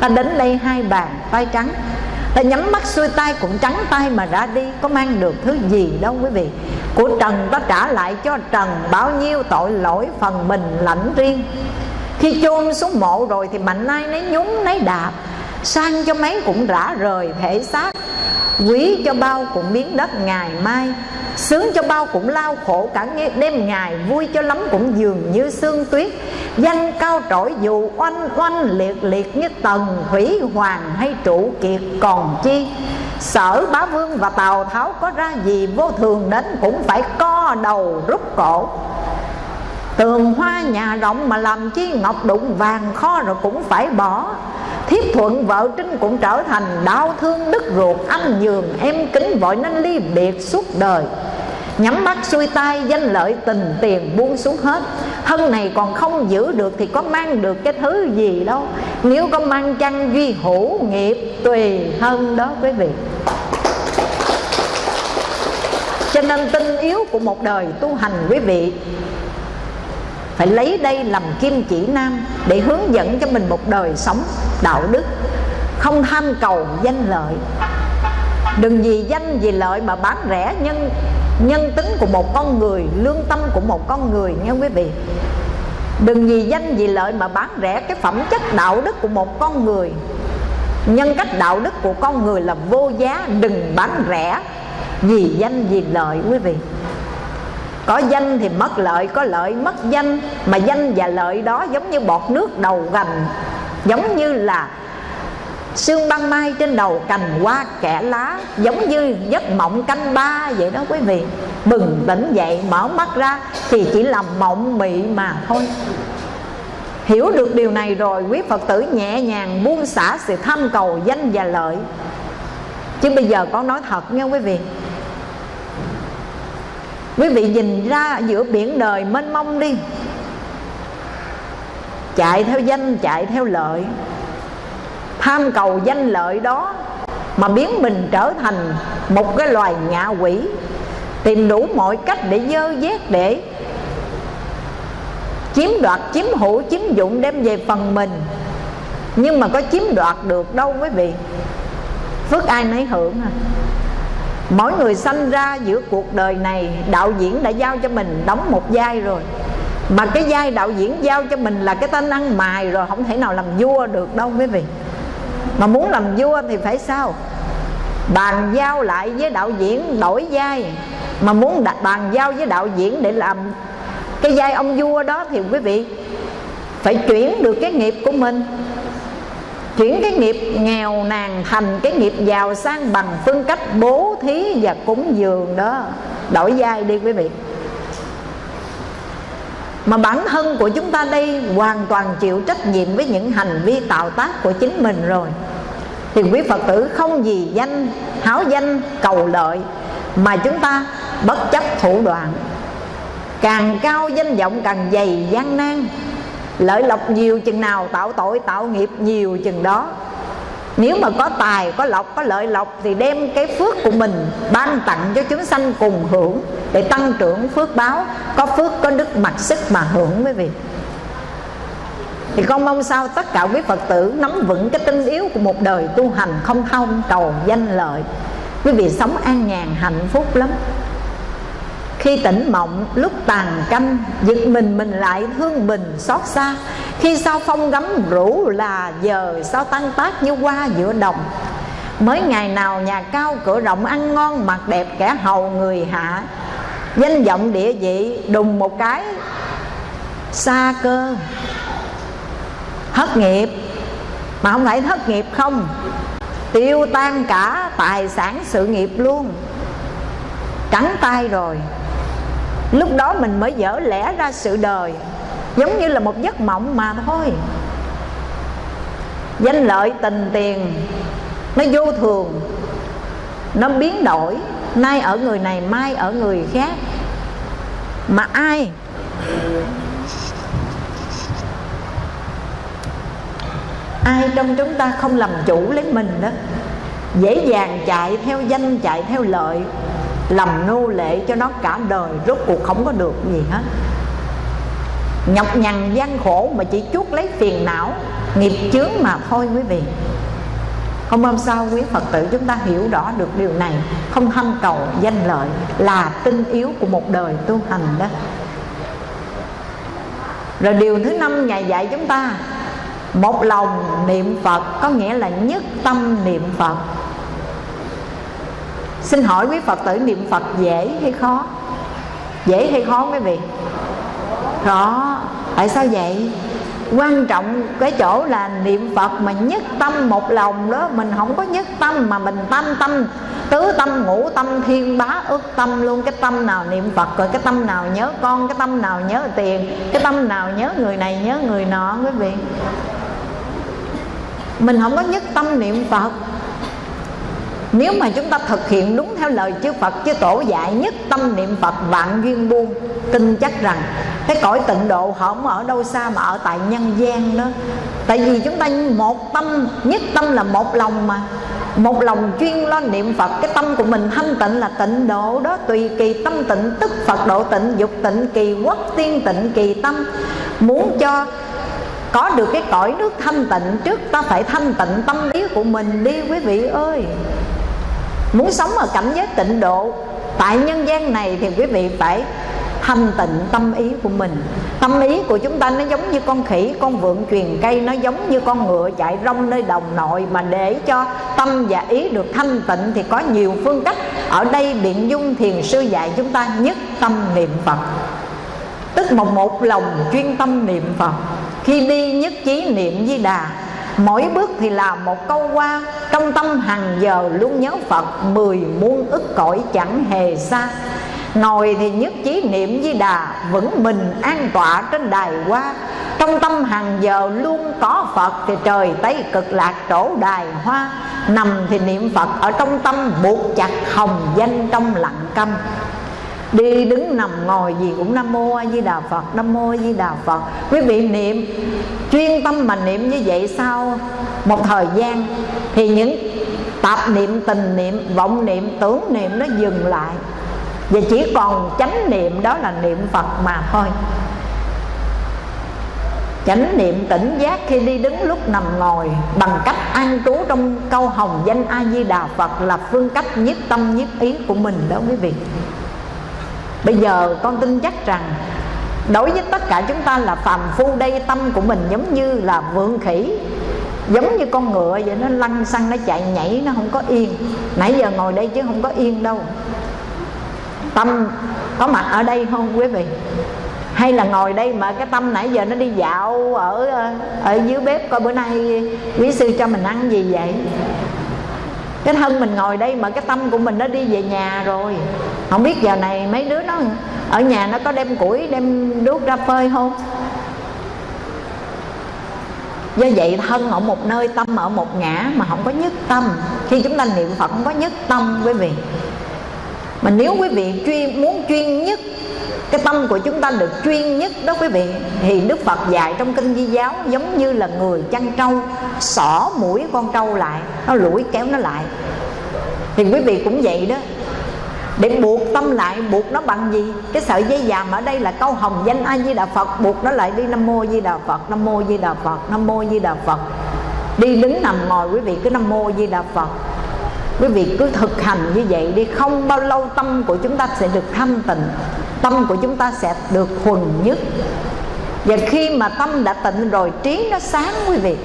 [SPEAKER 1] Ta đến đây hai bàn tay trắng. Ta nhắm mắt xuôi tay cũng trắng tay mà ra đi. Có mang được thứ gì đâu quý vị. Của trần ta trả lại cho trần bao nhiêu tội lỗi phần mình lãnh riêng khi chôn xuống mộ rồi thì mạnh ai nấy nhúng nấy đạp, sang cho mấy cũng rã rời thể xác quý cho bao cũng biến đất ngày mai, Sướng cho bao cũng lao khổ cả đêm ngày, Vui cho lắm cũng dường như sương tuyết. Danh cao trỗi dù oanh oanh liệt liệt như tầng Thủy hoàng hay trụ kiệt còn chi? Sở bá vương và Tào Tháo có ra gì, Vô thường đến cũng phải co đầu rút cổ. Tường hoa nhà rộng mà làm chi ngọc đụng vàng kho rồi cũng phải bỏ. Thiếp thuận vợ trinh cũng trở thành đau thương đứt ruột, Anh nhường em kính vội nên ly biệt suốt đời. Nhắm mắt xuôi tay, danh lợi tình tiền buông xuống hết. Thân này còn không giữ được thì có mang được cái thứ gì đâu. Nếu có mang chăng duy hữu nghiệp, tùy hơn đó quý vị. Cho nên tinh yếu của một đời tu hành quý vị phải lấy đây làm kim chỉ nam để hướng dẫn cho mình một đời sống đạo đức. Không tham cầu danh lợi. Đừng vì danh vì lợi mà bán rẻ nhân nhân tính của một con người, lương tâm của một con người nha quý vị. Đừng vì danh vì lợi mà bán rẻ cái phẩm chất đạo đức của một con người. Nhân cách đạo đức của con người là vô giá, đừng bán rẻ vì danh vì lợi, quý vị có danh thì mất lợi, có lợi mất danh. Mà danh và lợi đó giống như bọt nước đầu gành, giống như là sương băng mai trên đầu cành hoa kẻ lá, giống như giấc mộng canh ba vậy đó quý vị. Bừng tỉnh dậy, mở mắt ra thì chỉ là mộng mị mà thôi. Hiểu được điều này rồi, quý phật tử nhẹ nhàng buông xả sự tham cầu danh và lợi. Chứ bây giờ con nói thật nha quý vị quý vị nhìn ra giữa biển đời mênh mông đi. Chạy theo danh, chạy theo lợi. Tham cầu danh lợi đó mà biến mình trở thành một cái loài ngạ quỷ, tìm đủ mọi cách để dơ vét để chiếm đoạt, chiếm hữu, chiếm dụng đem về phần mình. Nhưng mà có chiếm đoạt được đâu quý vị. Phước ai nấy hưởng à mỗi người sanh ra giữa cuộc đời này, đạo diễn đã giao cho mình đóng một vai rồi. Mà cái vai đạo diễn giao cho mình là cái tên ăn mài rồi, không thể nào làm vua được đâu quý vị. Mà muốn làm vua thì phải sao? Bàn giao lại với đạo diễn đổi vai. Mà muốn đặt bàn giao với đạo diễn để làm cái vai ông vua đó thì quý vị phải chuyển được cái nghiệp của mình chuyển cái nghiệp nghèo nàn thành cái nghiệp giàu sang bằng phương cách bố thí và cúng dường đó. Đổi vai đi quý vị. Mà bản thân của chúng ta đây hoàn toàn chịu trách nhiệm với những hành vi tạo tác của chính mình rồi. Thì quý phật tử không gì danh, háo danh, cầu lợi mà chúng ta bất chấp thủ đoạn. Càng cao danh vọng càng dày gian nan lợi lộc nhiều chừng nào, tạo tội, tạo nghiệp nhiều chừng đó. Nếu mà có tài, có lộc, có lợi lộc thì đem cái phước của mình ban tặng cho chúng sanh cùng hưởng để tăng trưởng phước báo. Có phước, có đức, mặc sức mà hưởng quý vị. Thì con mong sao tất cả quý phật tử nắm vững cái tinh yếu của một đời tu hành không thông cầu danh lợi. Quý vị sống an nhàn, hạnh phúc lắm khi tỉnh mộng, lúc tàn canh, giật mình mình lại thương mình xót xa. Khi sao phong gấm rủ là giờ, sao tăng tác như qua giữa đồng. Mới ngày nào nhà cao cửa rộng ăn ngon mặt đẹp kẻ hầu người hạ. Danh vọng địa vị đùng một cái, xa cơ. Thất nghiệp, mà không phải thất nghiệp không. Tiêu tan cả, tài sản sự nghiệp luôn. Cắn tay rồi lúc đó mình mới dở lẽ ra sự đời, giống như là một giấc mộng mà thôi. Danh lợi tình tiền, nó vô thường, nó biến đổi, nay ở người này, mai ở người khác. Mà ai? Ai trong chúng ta không làm chủ lấy mình đó? Dễ dàng chạy theo danh, chạy theo lợi làm nô lệ cho nó cả đời, rốt cuộc không có được gì hết. Nhọc nhằn gian khổ mà chỉ chuốt lấy phiền não, nghiệp chướng mà thôi quý vị. Không hôm sao quý Phật tử chúng ta hiểu rõ được điều này, Không tham cầu danh lợi là tinh yếu của một đời tu hành đó. Rồi điều thứ năm Ngài dạy chúng ta, Một lòng niệm Phật có nghĩa là nhất tâm niệm Phật. Xin hỏi quý Phật tử niệm Phật dễ hay khó? Dễ hay khó quý vị? Khó. Tại sao vậy? Quan trọng cái chỗ là niệm Phật mà nhất tâm một lòng đó, Mình không có nhất tâm mà mình tâm tâm, Tứ tâm, ngũ tâm, thiên bá ước tâm luôn. Cái tâm nào niệm Phật rồi, cái tâm nào nhớ con, Cái tâm nào nhớ tiền, Cái tâm nào nhớ người này, nhớ người nọ quý vị? Mình không có nhất tâm niệm Phật nếu mà chúng ta thực hiện đúng theo lời chư Phật, chư Tổ dạy nhất tâm niệm Phật vạn duyên buông, tin chắc rằng cái cõi tịnh độ họ không ở đâu xa mà ở tại nhân gian đó. Tại vì chúng ta một tâm, nhất tâm là một lòng mà. Một lòng chuyên lo niệm Phật, cái tâm của mình thanh tịnh là tịnh độ đó. Tùy kỳ tâm tịnh, tức Phật độ tịnh, dục tịnh, kỳ quốc tiên tịnh, kỳ tâm. Muốn cho có được cái cõi nước thanh tịnh, trước ta phải thanh tịnh tâm ý của mình đi, quý vị ơi muốn sống ở cảnh giới tịnh độ, tại nhân gian này thì quý vị phải thanh tịnh tâm ý của mình. Tâm ý của chúng ta nó giống như con khỉ, con vượn truyền cây, nó giống như con ngựa chạy rong nơi đồng nội mà để cho tâm và ý được thanh tịnh thì có nhiều phương cách. Ở đây biện dung thiền sư dạy chúng ta nhất tâm niệm phật. Tức một một lòng chuyên tâm niệm phật. Khi đi nhất trí niệm di đà mỗi bước thì là một câu qua, trong tâm hàng giờ luôn nhớ phật, mười muôn ức cõi chẳng hề xa. Ngồi thì nhất chí niệm di đà, Vững mình an tọa trên đài hoa. Trong tâm hàng giờ luôn có Phật Thì trời Tây cực lạc trổ đài hoa. Nằm thì niệm Phật ở trong tâm, Buộc chặt hồng danh trong lặng câm đi đứng nằm ngồi gì cũng nam mô a di đà phật, nam mô a di đà phật. Quý vị niệm, chuyên tâm mà niệm như vậy sau một thời gian, thì những tạp niệm, tình niệm, vọng niệm, tưởng niệm nó dừng lại. Và chỉ còn chánh niệm đó là niệm phật mà thôi. Chánh niệm tỉnh giác khi đi đứng lúc nằm ngồi bằng cách an trú trong câu hồng danh a di đà phật là phương cách nhiếp tâm, nhiếp ý của mình đó quý vị bây giờ con tin chắc rằng đối với tất cả chúng ta là phàm phu đây, tâm của mình giống như là vượng khỉ, giống như con ngựa vậy, nó lăn xăng, nó chạy nhảy, nó không có yên. Nãy giờ ngồi đây chứ không có yên đâu. Tâm có mặt ở đây không quý vị? Hay là ngồi đây mà cái tâm nãy giờ nó đi dạo ở ờ, ở dưới bếp coi bữa nay quý sư cho mình ăn gì vậy? Cái thân mình ngồi đây mà cái tâm của mình nó đi về nhà rồi. Không biết giờ này mấy đứa nó ở nhà nó có đem củi, đem đuốc ra phơi không? Do vậy thân ở một nơi, tâm ở một ngã mà không có nhất tâm. Khi chúng ta niệm phật không có nhất tâm quý vị. Mà nếu quý vị chuyên muốn chuyên nhất cái tâm của chúng ta được chuyên nhất đó quý vị. Thì đức phật dạy trong kinh di giáo giống như là người chăn trâu, xỏ mũi con trâu lại, nó lủi kéo nó lại. Thì quý vị cũng vậy đó. Để buộc tâm lại, buộc nó bằng gì? Cái sợi dây vàng ở đây là câu hồng danh a di đà phật, buộc nó lại đi nam mô di đà phật, nam mô di đà phật, nam mô di đà phật. Đi đứng nằm ngồi quý vị, cứ nam mô di đà phật quý vị cứ thực hành như vậy đi, không bao lâu tâm của chúng ta sẽ được thanh tịnh, tâm của chúng ta sẽ được thuần nhất. Và khi mà tâm đã tịnh rồi, trí nó sáng, quý vị.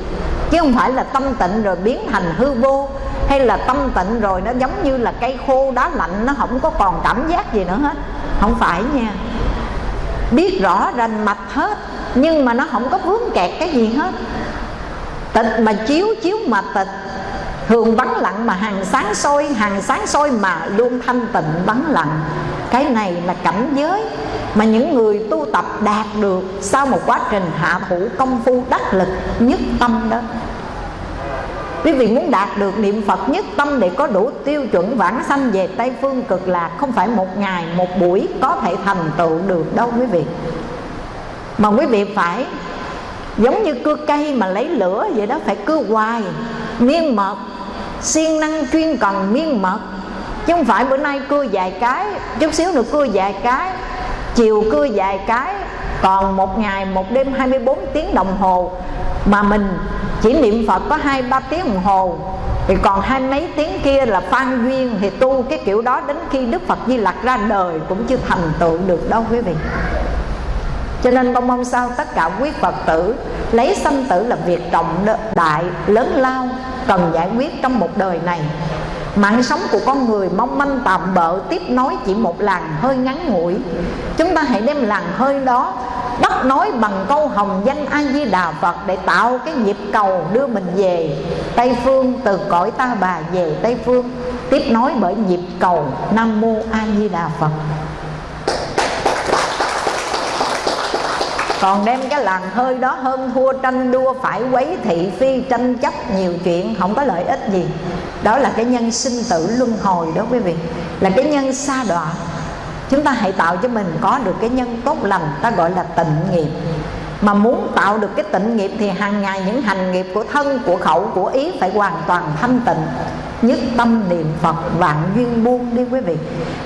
[SPEAKER 1] Chứ không phải là tâm tịnh rồi biến thành hư vô, hay là tâm tịnh rồi nó giống như là cây khô đá lạnh, nó không có còn cảm giác gì nữa hết. Không phải nha. Biết rõ rành mạch hết, nhưng mà nó không có vướng kẹt cái gì hết. Tịch mà chiếu chiếu mà tịch thường vắng lặng mà hàng sáng soi hàng sáng soi mà luôn thanh tịnh vắng lặng. Cái này là cảnh giới mà những người tu tập đạt được sau một quá trình hạ thủ công phu đắc lực nhất tâm đó. Quý vị muốn đạt được niệm Phật nhất tâm để có đủ tiêu chuẩn vãng sanh về Tây Phương cực lạc Không phải một ngày, một buổi có thể thành tựu được đâu quý vị. Mà quý vị phải giống như cưa cây mà lấy lửa vậy đó Phải cưa hoài, miên mật siêng năng chuyên cần miên mật. Chứ không phải bữa nay cưa vài cái, chút xíu nữa cưa vài cái, chiều cưa vài cái, còn một ngày, một đêm 24 tiếng đồng hồ. Mà mình chỉ niệm Phật có hai, ba tiếng đồng hồ. Thì còn hai mấy tiếng kia là phan duyên, thì tu cái kiểu đó đến khi Đức Phật Di Lặc ra đời cũng chưa thành tựu được đâu quý vị cho nên con mong sao tất cả quý Phật tử lấy sanh tử là việc trọng đại, lớn lao, cần giải quyết trong một đời này. Mạng sống của con người mong manh tạm bợ, Tiếp nối chỉ một làn hơi ngắn ngủi. Chúng ta hãy đem làn hơi đó Bắt nối bằng câu hồng danh A-di-đà Phật Để tạo cái nhịp cầu đưa mình về Tây Phương, Từ cõi ta bà về Tây Phương, Tiếp nối bởi nhịp cầu Nam Mô A-di-đà Phật. Còn đem cái làng hơi đó hơn thua tranh đua, phải quấy thị phi, tranh chấp nhiều chuyện, không có lợi ích gì. Đó là cái nhân sinh tử luân hồi đó quý vị. Là cái nhân xa đọa. Chúng ta hãy tạo cho mình có được cái nhân tốt lành, ta gọi là tịnh nghiệp. Mà muốn tạo được cái tịnh nghiệp thì hàng ngày những hành nghiệp của thân, của khẩu, của ý phải hoàn toàn thanh tịnh nhất tâm niệm phật, vạn duyên buông đi quý vị.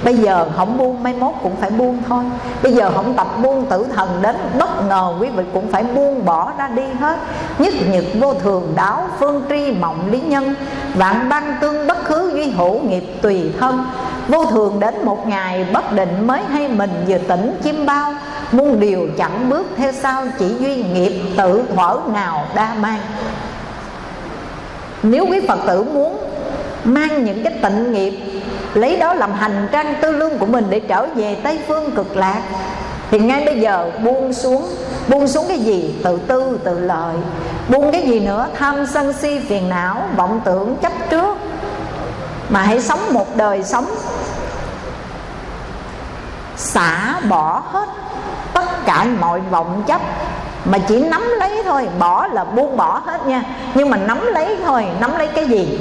[SPEAKER 1] Bây giờ không buông, mai mốt cũng phải buông thôi. Bây giờ không tập buông tử thần đến, bất ngờ quý vị cũng phải buông bỏ ra đi hết. Nhất nhật vô thường đáo phương tri mộng lý nhân. Vạn băng tương bất khứ duy hữu nghiệp tùy thân. Vô thường đến một ngày, bất định mới hay mình vừa tỉnh chim bao. Muôn điều chẳng bước theo sau, chỉ duy nghiệp tự thuở nào đa mang. Nếu quý phật tử muốn mang những cái tịnh nghiệp, lấy đó làm hành trang tư lương của mình để trở về tây phương cực lạc. Thì ngay bây giờ buông xuống buông xuống cái gì? Tự tư, tự lợi. Buông cái gì nữa? Tham sân si phiền não, vọng tưởng chấp trước. Mà hãy sống một đời sống xả bỏ hết tất cả mọi vọng chấp. Mà chỉ nắm lấy thôi, bỏ là buông bỏ hết nha. Nhưng mà nắm lấy thôi, nắm lấy cái gì?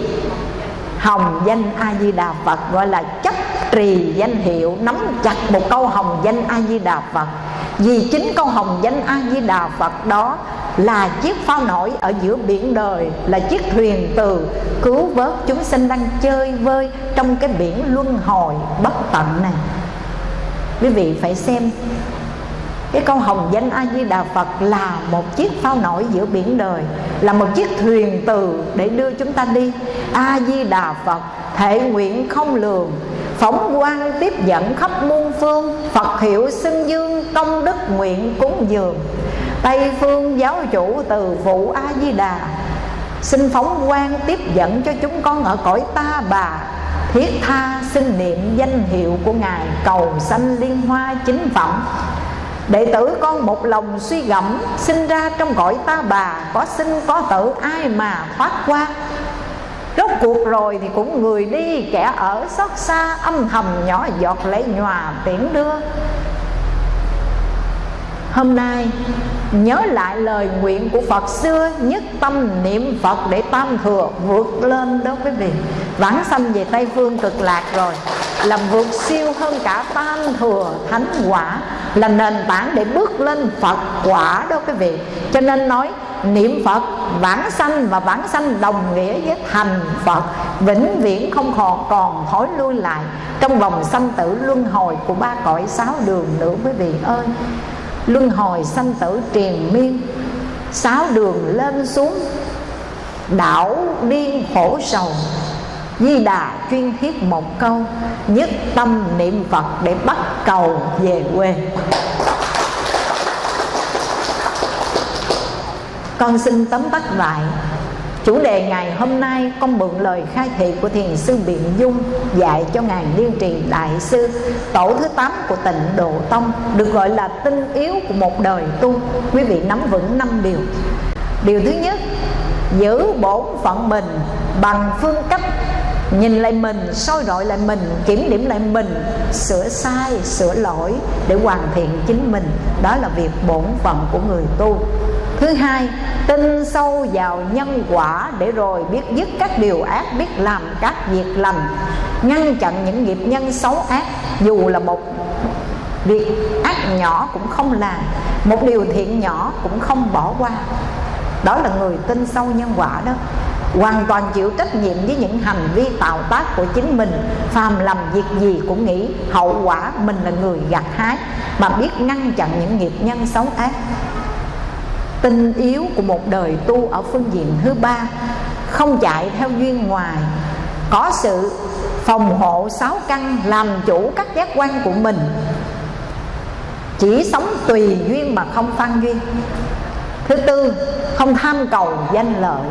[SPEAKER 1] Hồng danh a di đà phật, gọi là chấp trì danh hiệu, nắm chặt một câu hồng danh a di đà phật. Vì chính câu hồng danh a di đà phật đó là chiếc phao nổi ở giữa biển đời, là chiếc thuyền từ cứu vớt chúng sinh đang chơi vơi trong cái biển luân hồi bất tận này. Quý vị phải xem cái câu hồng danh a di đà phật là một chiếc phao nổi giữa biển đời, là một chiếc thuyền từ để đưa chúng ta đi. A di đà phật, thể nguyện không lường, phóng quang tiếp dẫn khắp muôn phương, phật hiệu xưng dương, công đức nguyện cúng dường. Tây phương giáo chủ từ phụ a di đà, xin phóng quang tiếp dẫn cho chúng con ở cõi ta bà. Thiết tha xin niệm danh hiệu của ngài, cầu sanh liên hoa chính phẩm. Đệ tử con một lòng suy gẫm, Sinh ra trong cõi ta bà, Có sinh có tử, ai mà thoát qua? Rốt cuộc rồi thì cũng người đi, Kẻ ở xót xa, âm thầm nhỏ giọt lệ nhòa tiễn đưa. Hôm nay, nhớ lại lời nguyện của Phật xưa, Nhất tâm niệm Phật để tam thừa vượt lên đó quý vị Vãng sanh về Tây Phương cực lạc rồi, Làm vượt siêu hơn cả tam thừa thánh quả, Là nền tảng để bước lên Phật quả đó quý vị Cho nên nói, niệm Phật, vãng sanh và vãng sanh đồng nghĩa với thành Phật, vĩnh viễn không còn còn hối lui lại. Trong vòng sanh tử luân hồi của ba cõi sáu đường nữa, quý vị ơi luân hồi sanh tử triền miên. Sáu đường lên xuống. Đảo điên khổ sầu. Di Đà chuyên thiết một câu, Nhất tâm niệm Phật để bắt cầu về quê. Con xin tóm tắt lại. Chủ đề ngày hôm nay con mượn lời khai thị của Thiền sư Biện Dung Dạy cho Ngài Liên Trì Đại Sư Tổ thứ 8 của tịnh Độ Tông Được gọi là tinh yếu của một đời tu. Quý vị nắm vững năm điều. Điều thứ nhất Giữ bổn phận mình bằng phương cách Nhìn lại mình, soi rọi lại mình, kiểm điểm lại mình Sửa sai, sửa lỗi để hoàn thiện chính mình. Đó là việc bổn phận của người tu. Thứ hai, tin sâu vào nhân quả để rồi biết dứt các điều ác, biết làm các việc lành, ngăn chặn những nghiệp nhân xấu ác. Dù là một việc ác nhỏ cũng không làm, một điều thiện nhỏ cũng không bỏ qua. Đó là người tin sâu nhân quả đó. Hoàn toàn chịu trách nhiệm với những hành vi tạo tác của chính mình. Phàm làm việc gì cũng nghĩ hậu quả mình là người gặt hái mà biết ngăn chặn những nghiệp nhân xấu ác tinh yếu của một đời tu ở phương diện thứ ba, không chạy theo duyên ngoài, có sự phòng hộ sáu căn làm chủ các giác quan của mình. Chỉ sống tùy duyên mà không phan duyên. Thứ tư, không tham cầu danh lợi.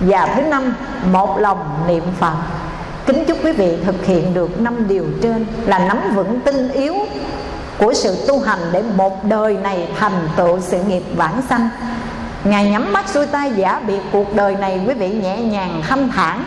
[SPEAKER 1] Và thứ năm, một lòng niệm phật. Kính chúc quý vị thực hiện được năm điều trên là nắm vững tinh yếu của sự tu hành để một đời này thành tựu sự nghiệp vãng sanh. Ngài nhắm mắt xuôi tay giả biệt cuộc đời này, quý vị nhẹ nhàng thanh thản,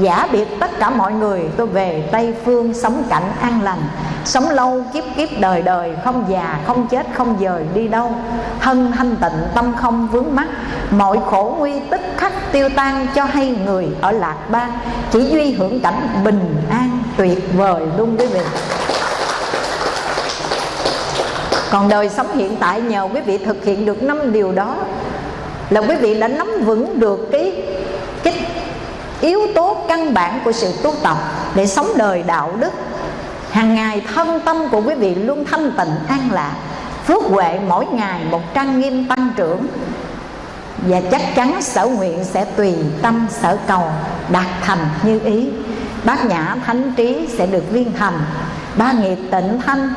[SPEAKER 1] Giả biệt tất cả mọi người. Tôi về Tây Phương sống cảnh an lành, Sống lâu kiếp kiếp đời đời, Không già, không chết, không dời, đi đâu? Thân thanh tịnh, tâm không vướng mắc. Mọi khổ nguy tức khắc tiêu tan Cho hay người ở lạc bang, Chỉ duy hưởng cảnh bình an tuyệt vời luôn, quý vị còn đời sống hiện tại nhờ quý vị thực hiện được năm điều đó là quý vị đã nắm vững được cái cái yếu tố căn bản của sự tu tập để sống đời đạo đức. Hàng ngày thân tâm của quý vị luôn thanh tịnh, an lạc, phước huệ mỗi ngày một trang nghiêm tăng trưởng. Và chắc chắn sở nguyện sẽ tùy tâm, sở cầu đạt thành như ý. Bát nhã thánh trí sẽ được viên thành ba nghiệp tịnh thanh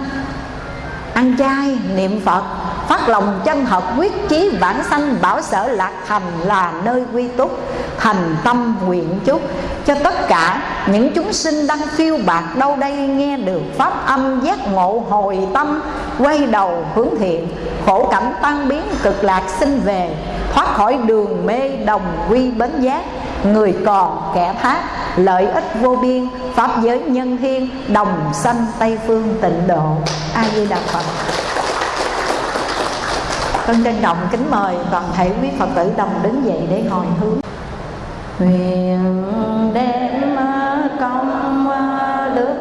[SPEAKER 1] ăn chay, niệm phật, phát lòng chân hợp quyết chí bản sanh bảo sở lạc thành là nơi quy túc, thành tâm nguyện chúc. Cho tất cả những chúng sinh đang phiêu bạc đâu đây nghe được pháp âm giác ngộ hồi tâm, quay đầu hướng thiện, khổ cảnh tan biến cực lạc sinh về, thoát khỏi đường mê đồng quy bến giác người còn kẻ thác, lợi ích vô biên, pháp giới nhân thiên đồng sanh tây phương tịnh độ. A di đà phật. Con trân trọng kính mời toàn thể quý phật tử đồng đứng dậy để hồi hướng. Nguyện đem công đức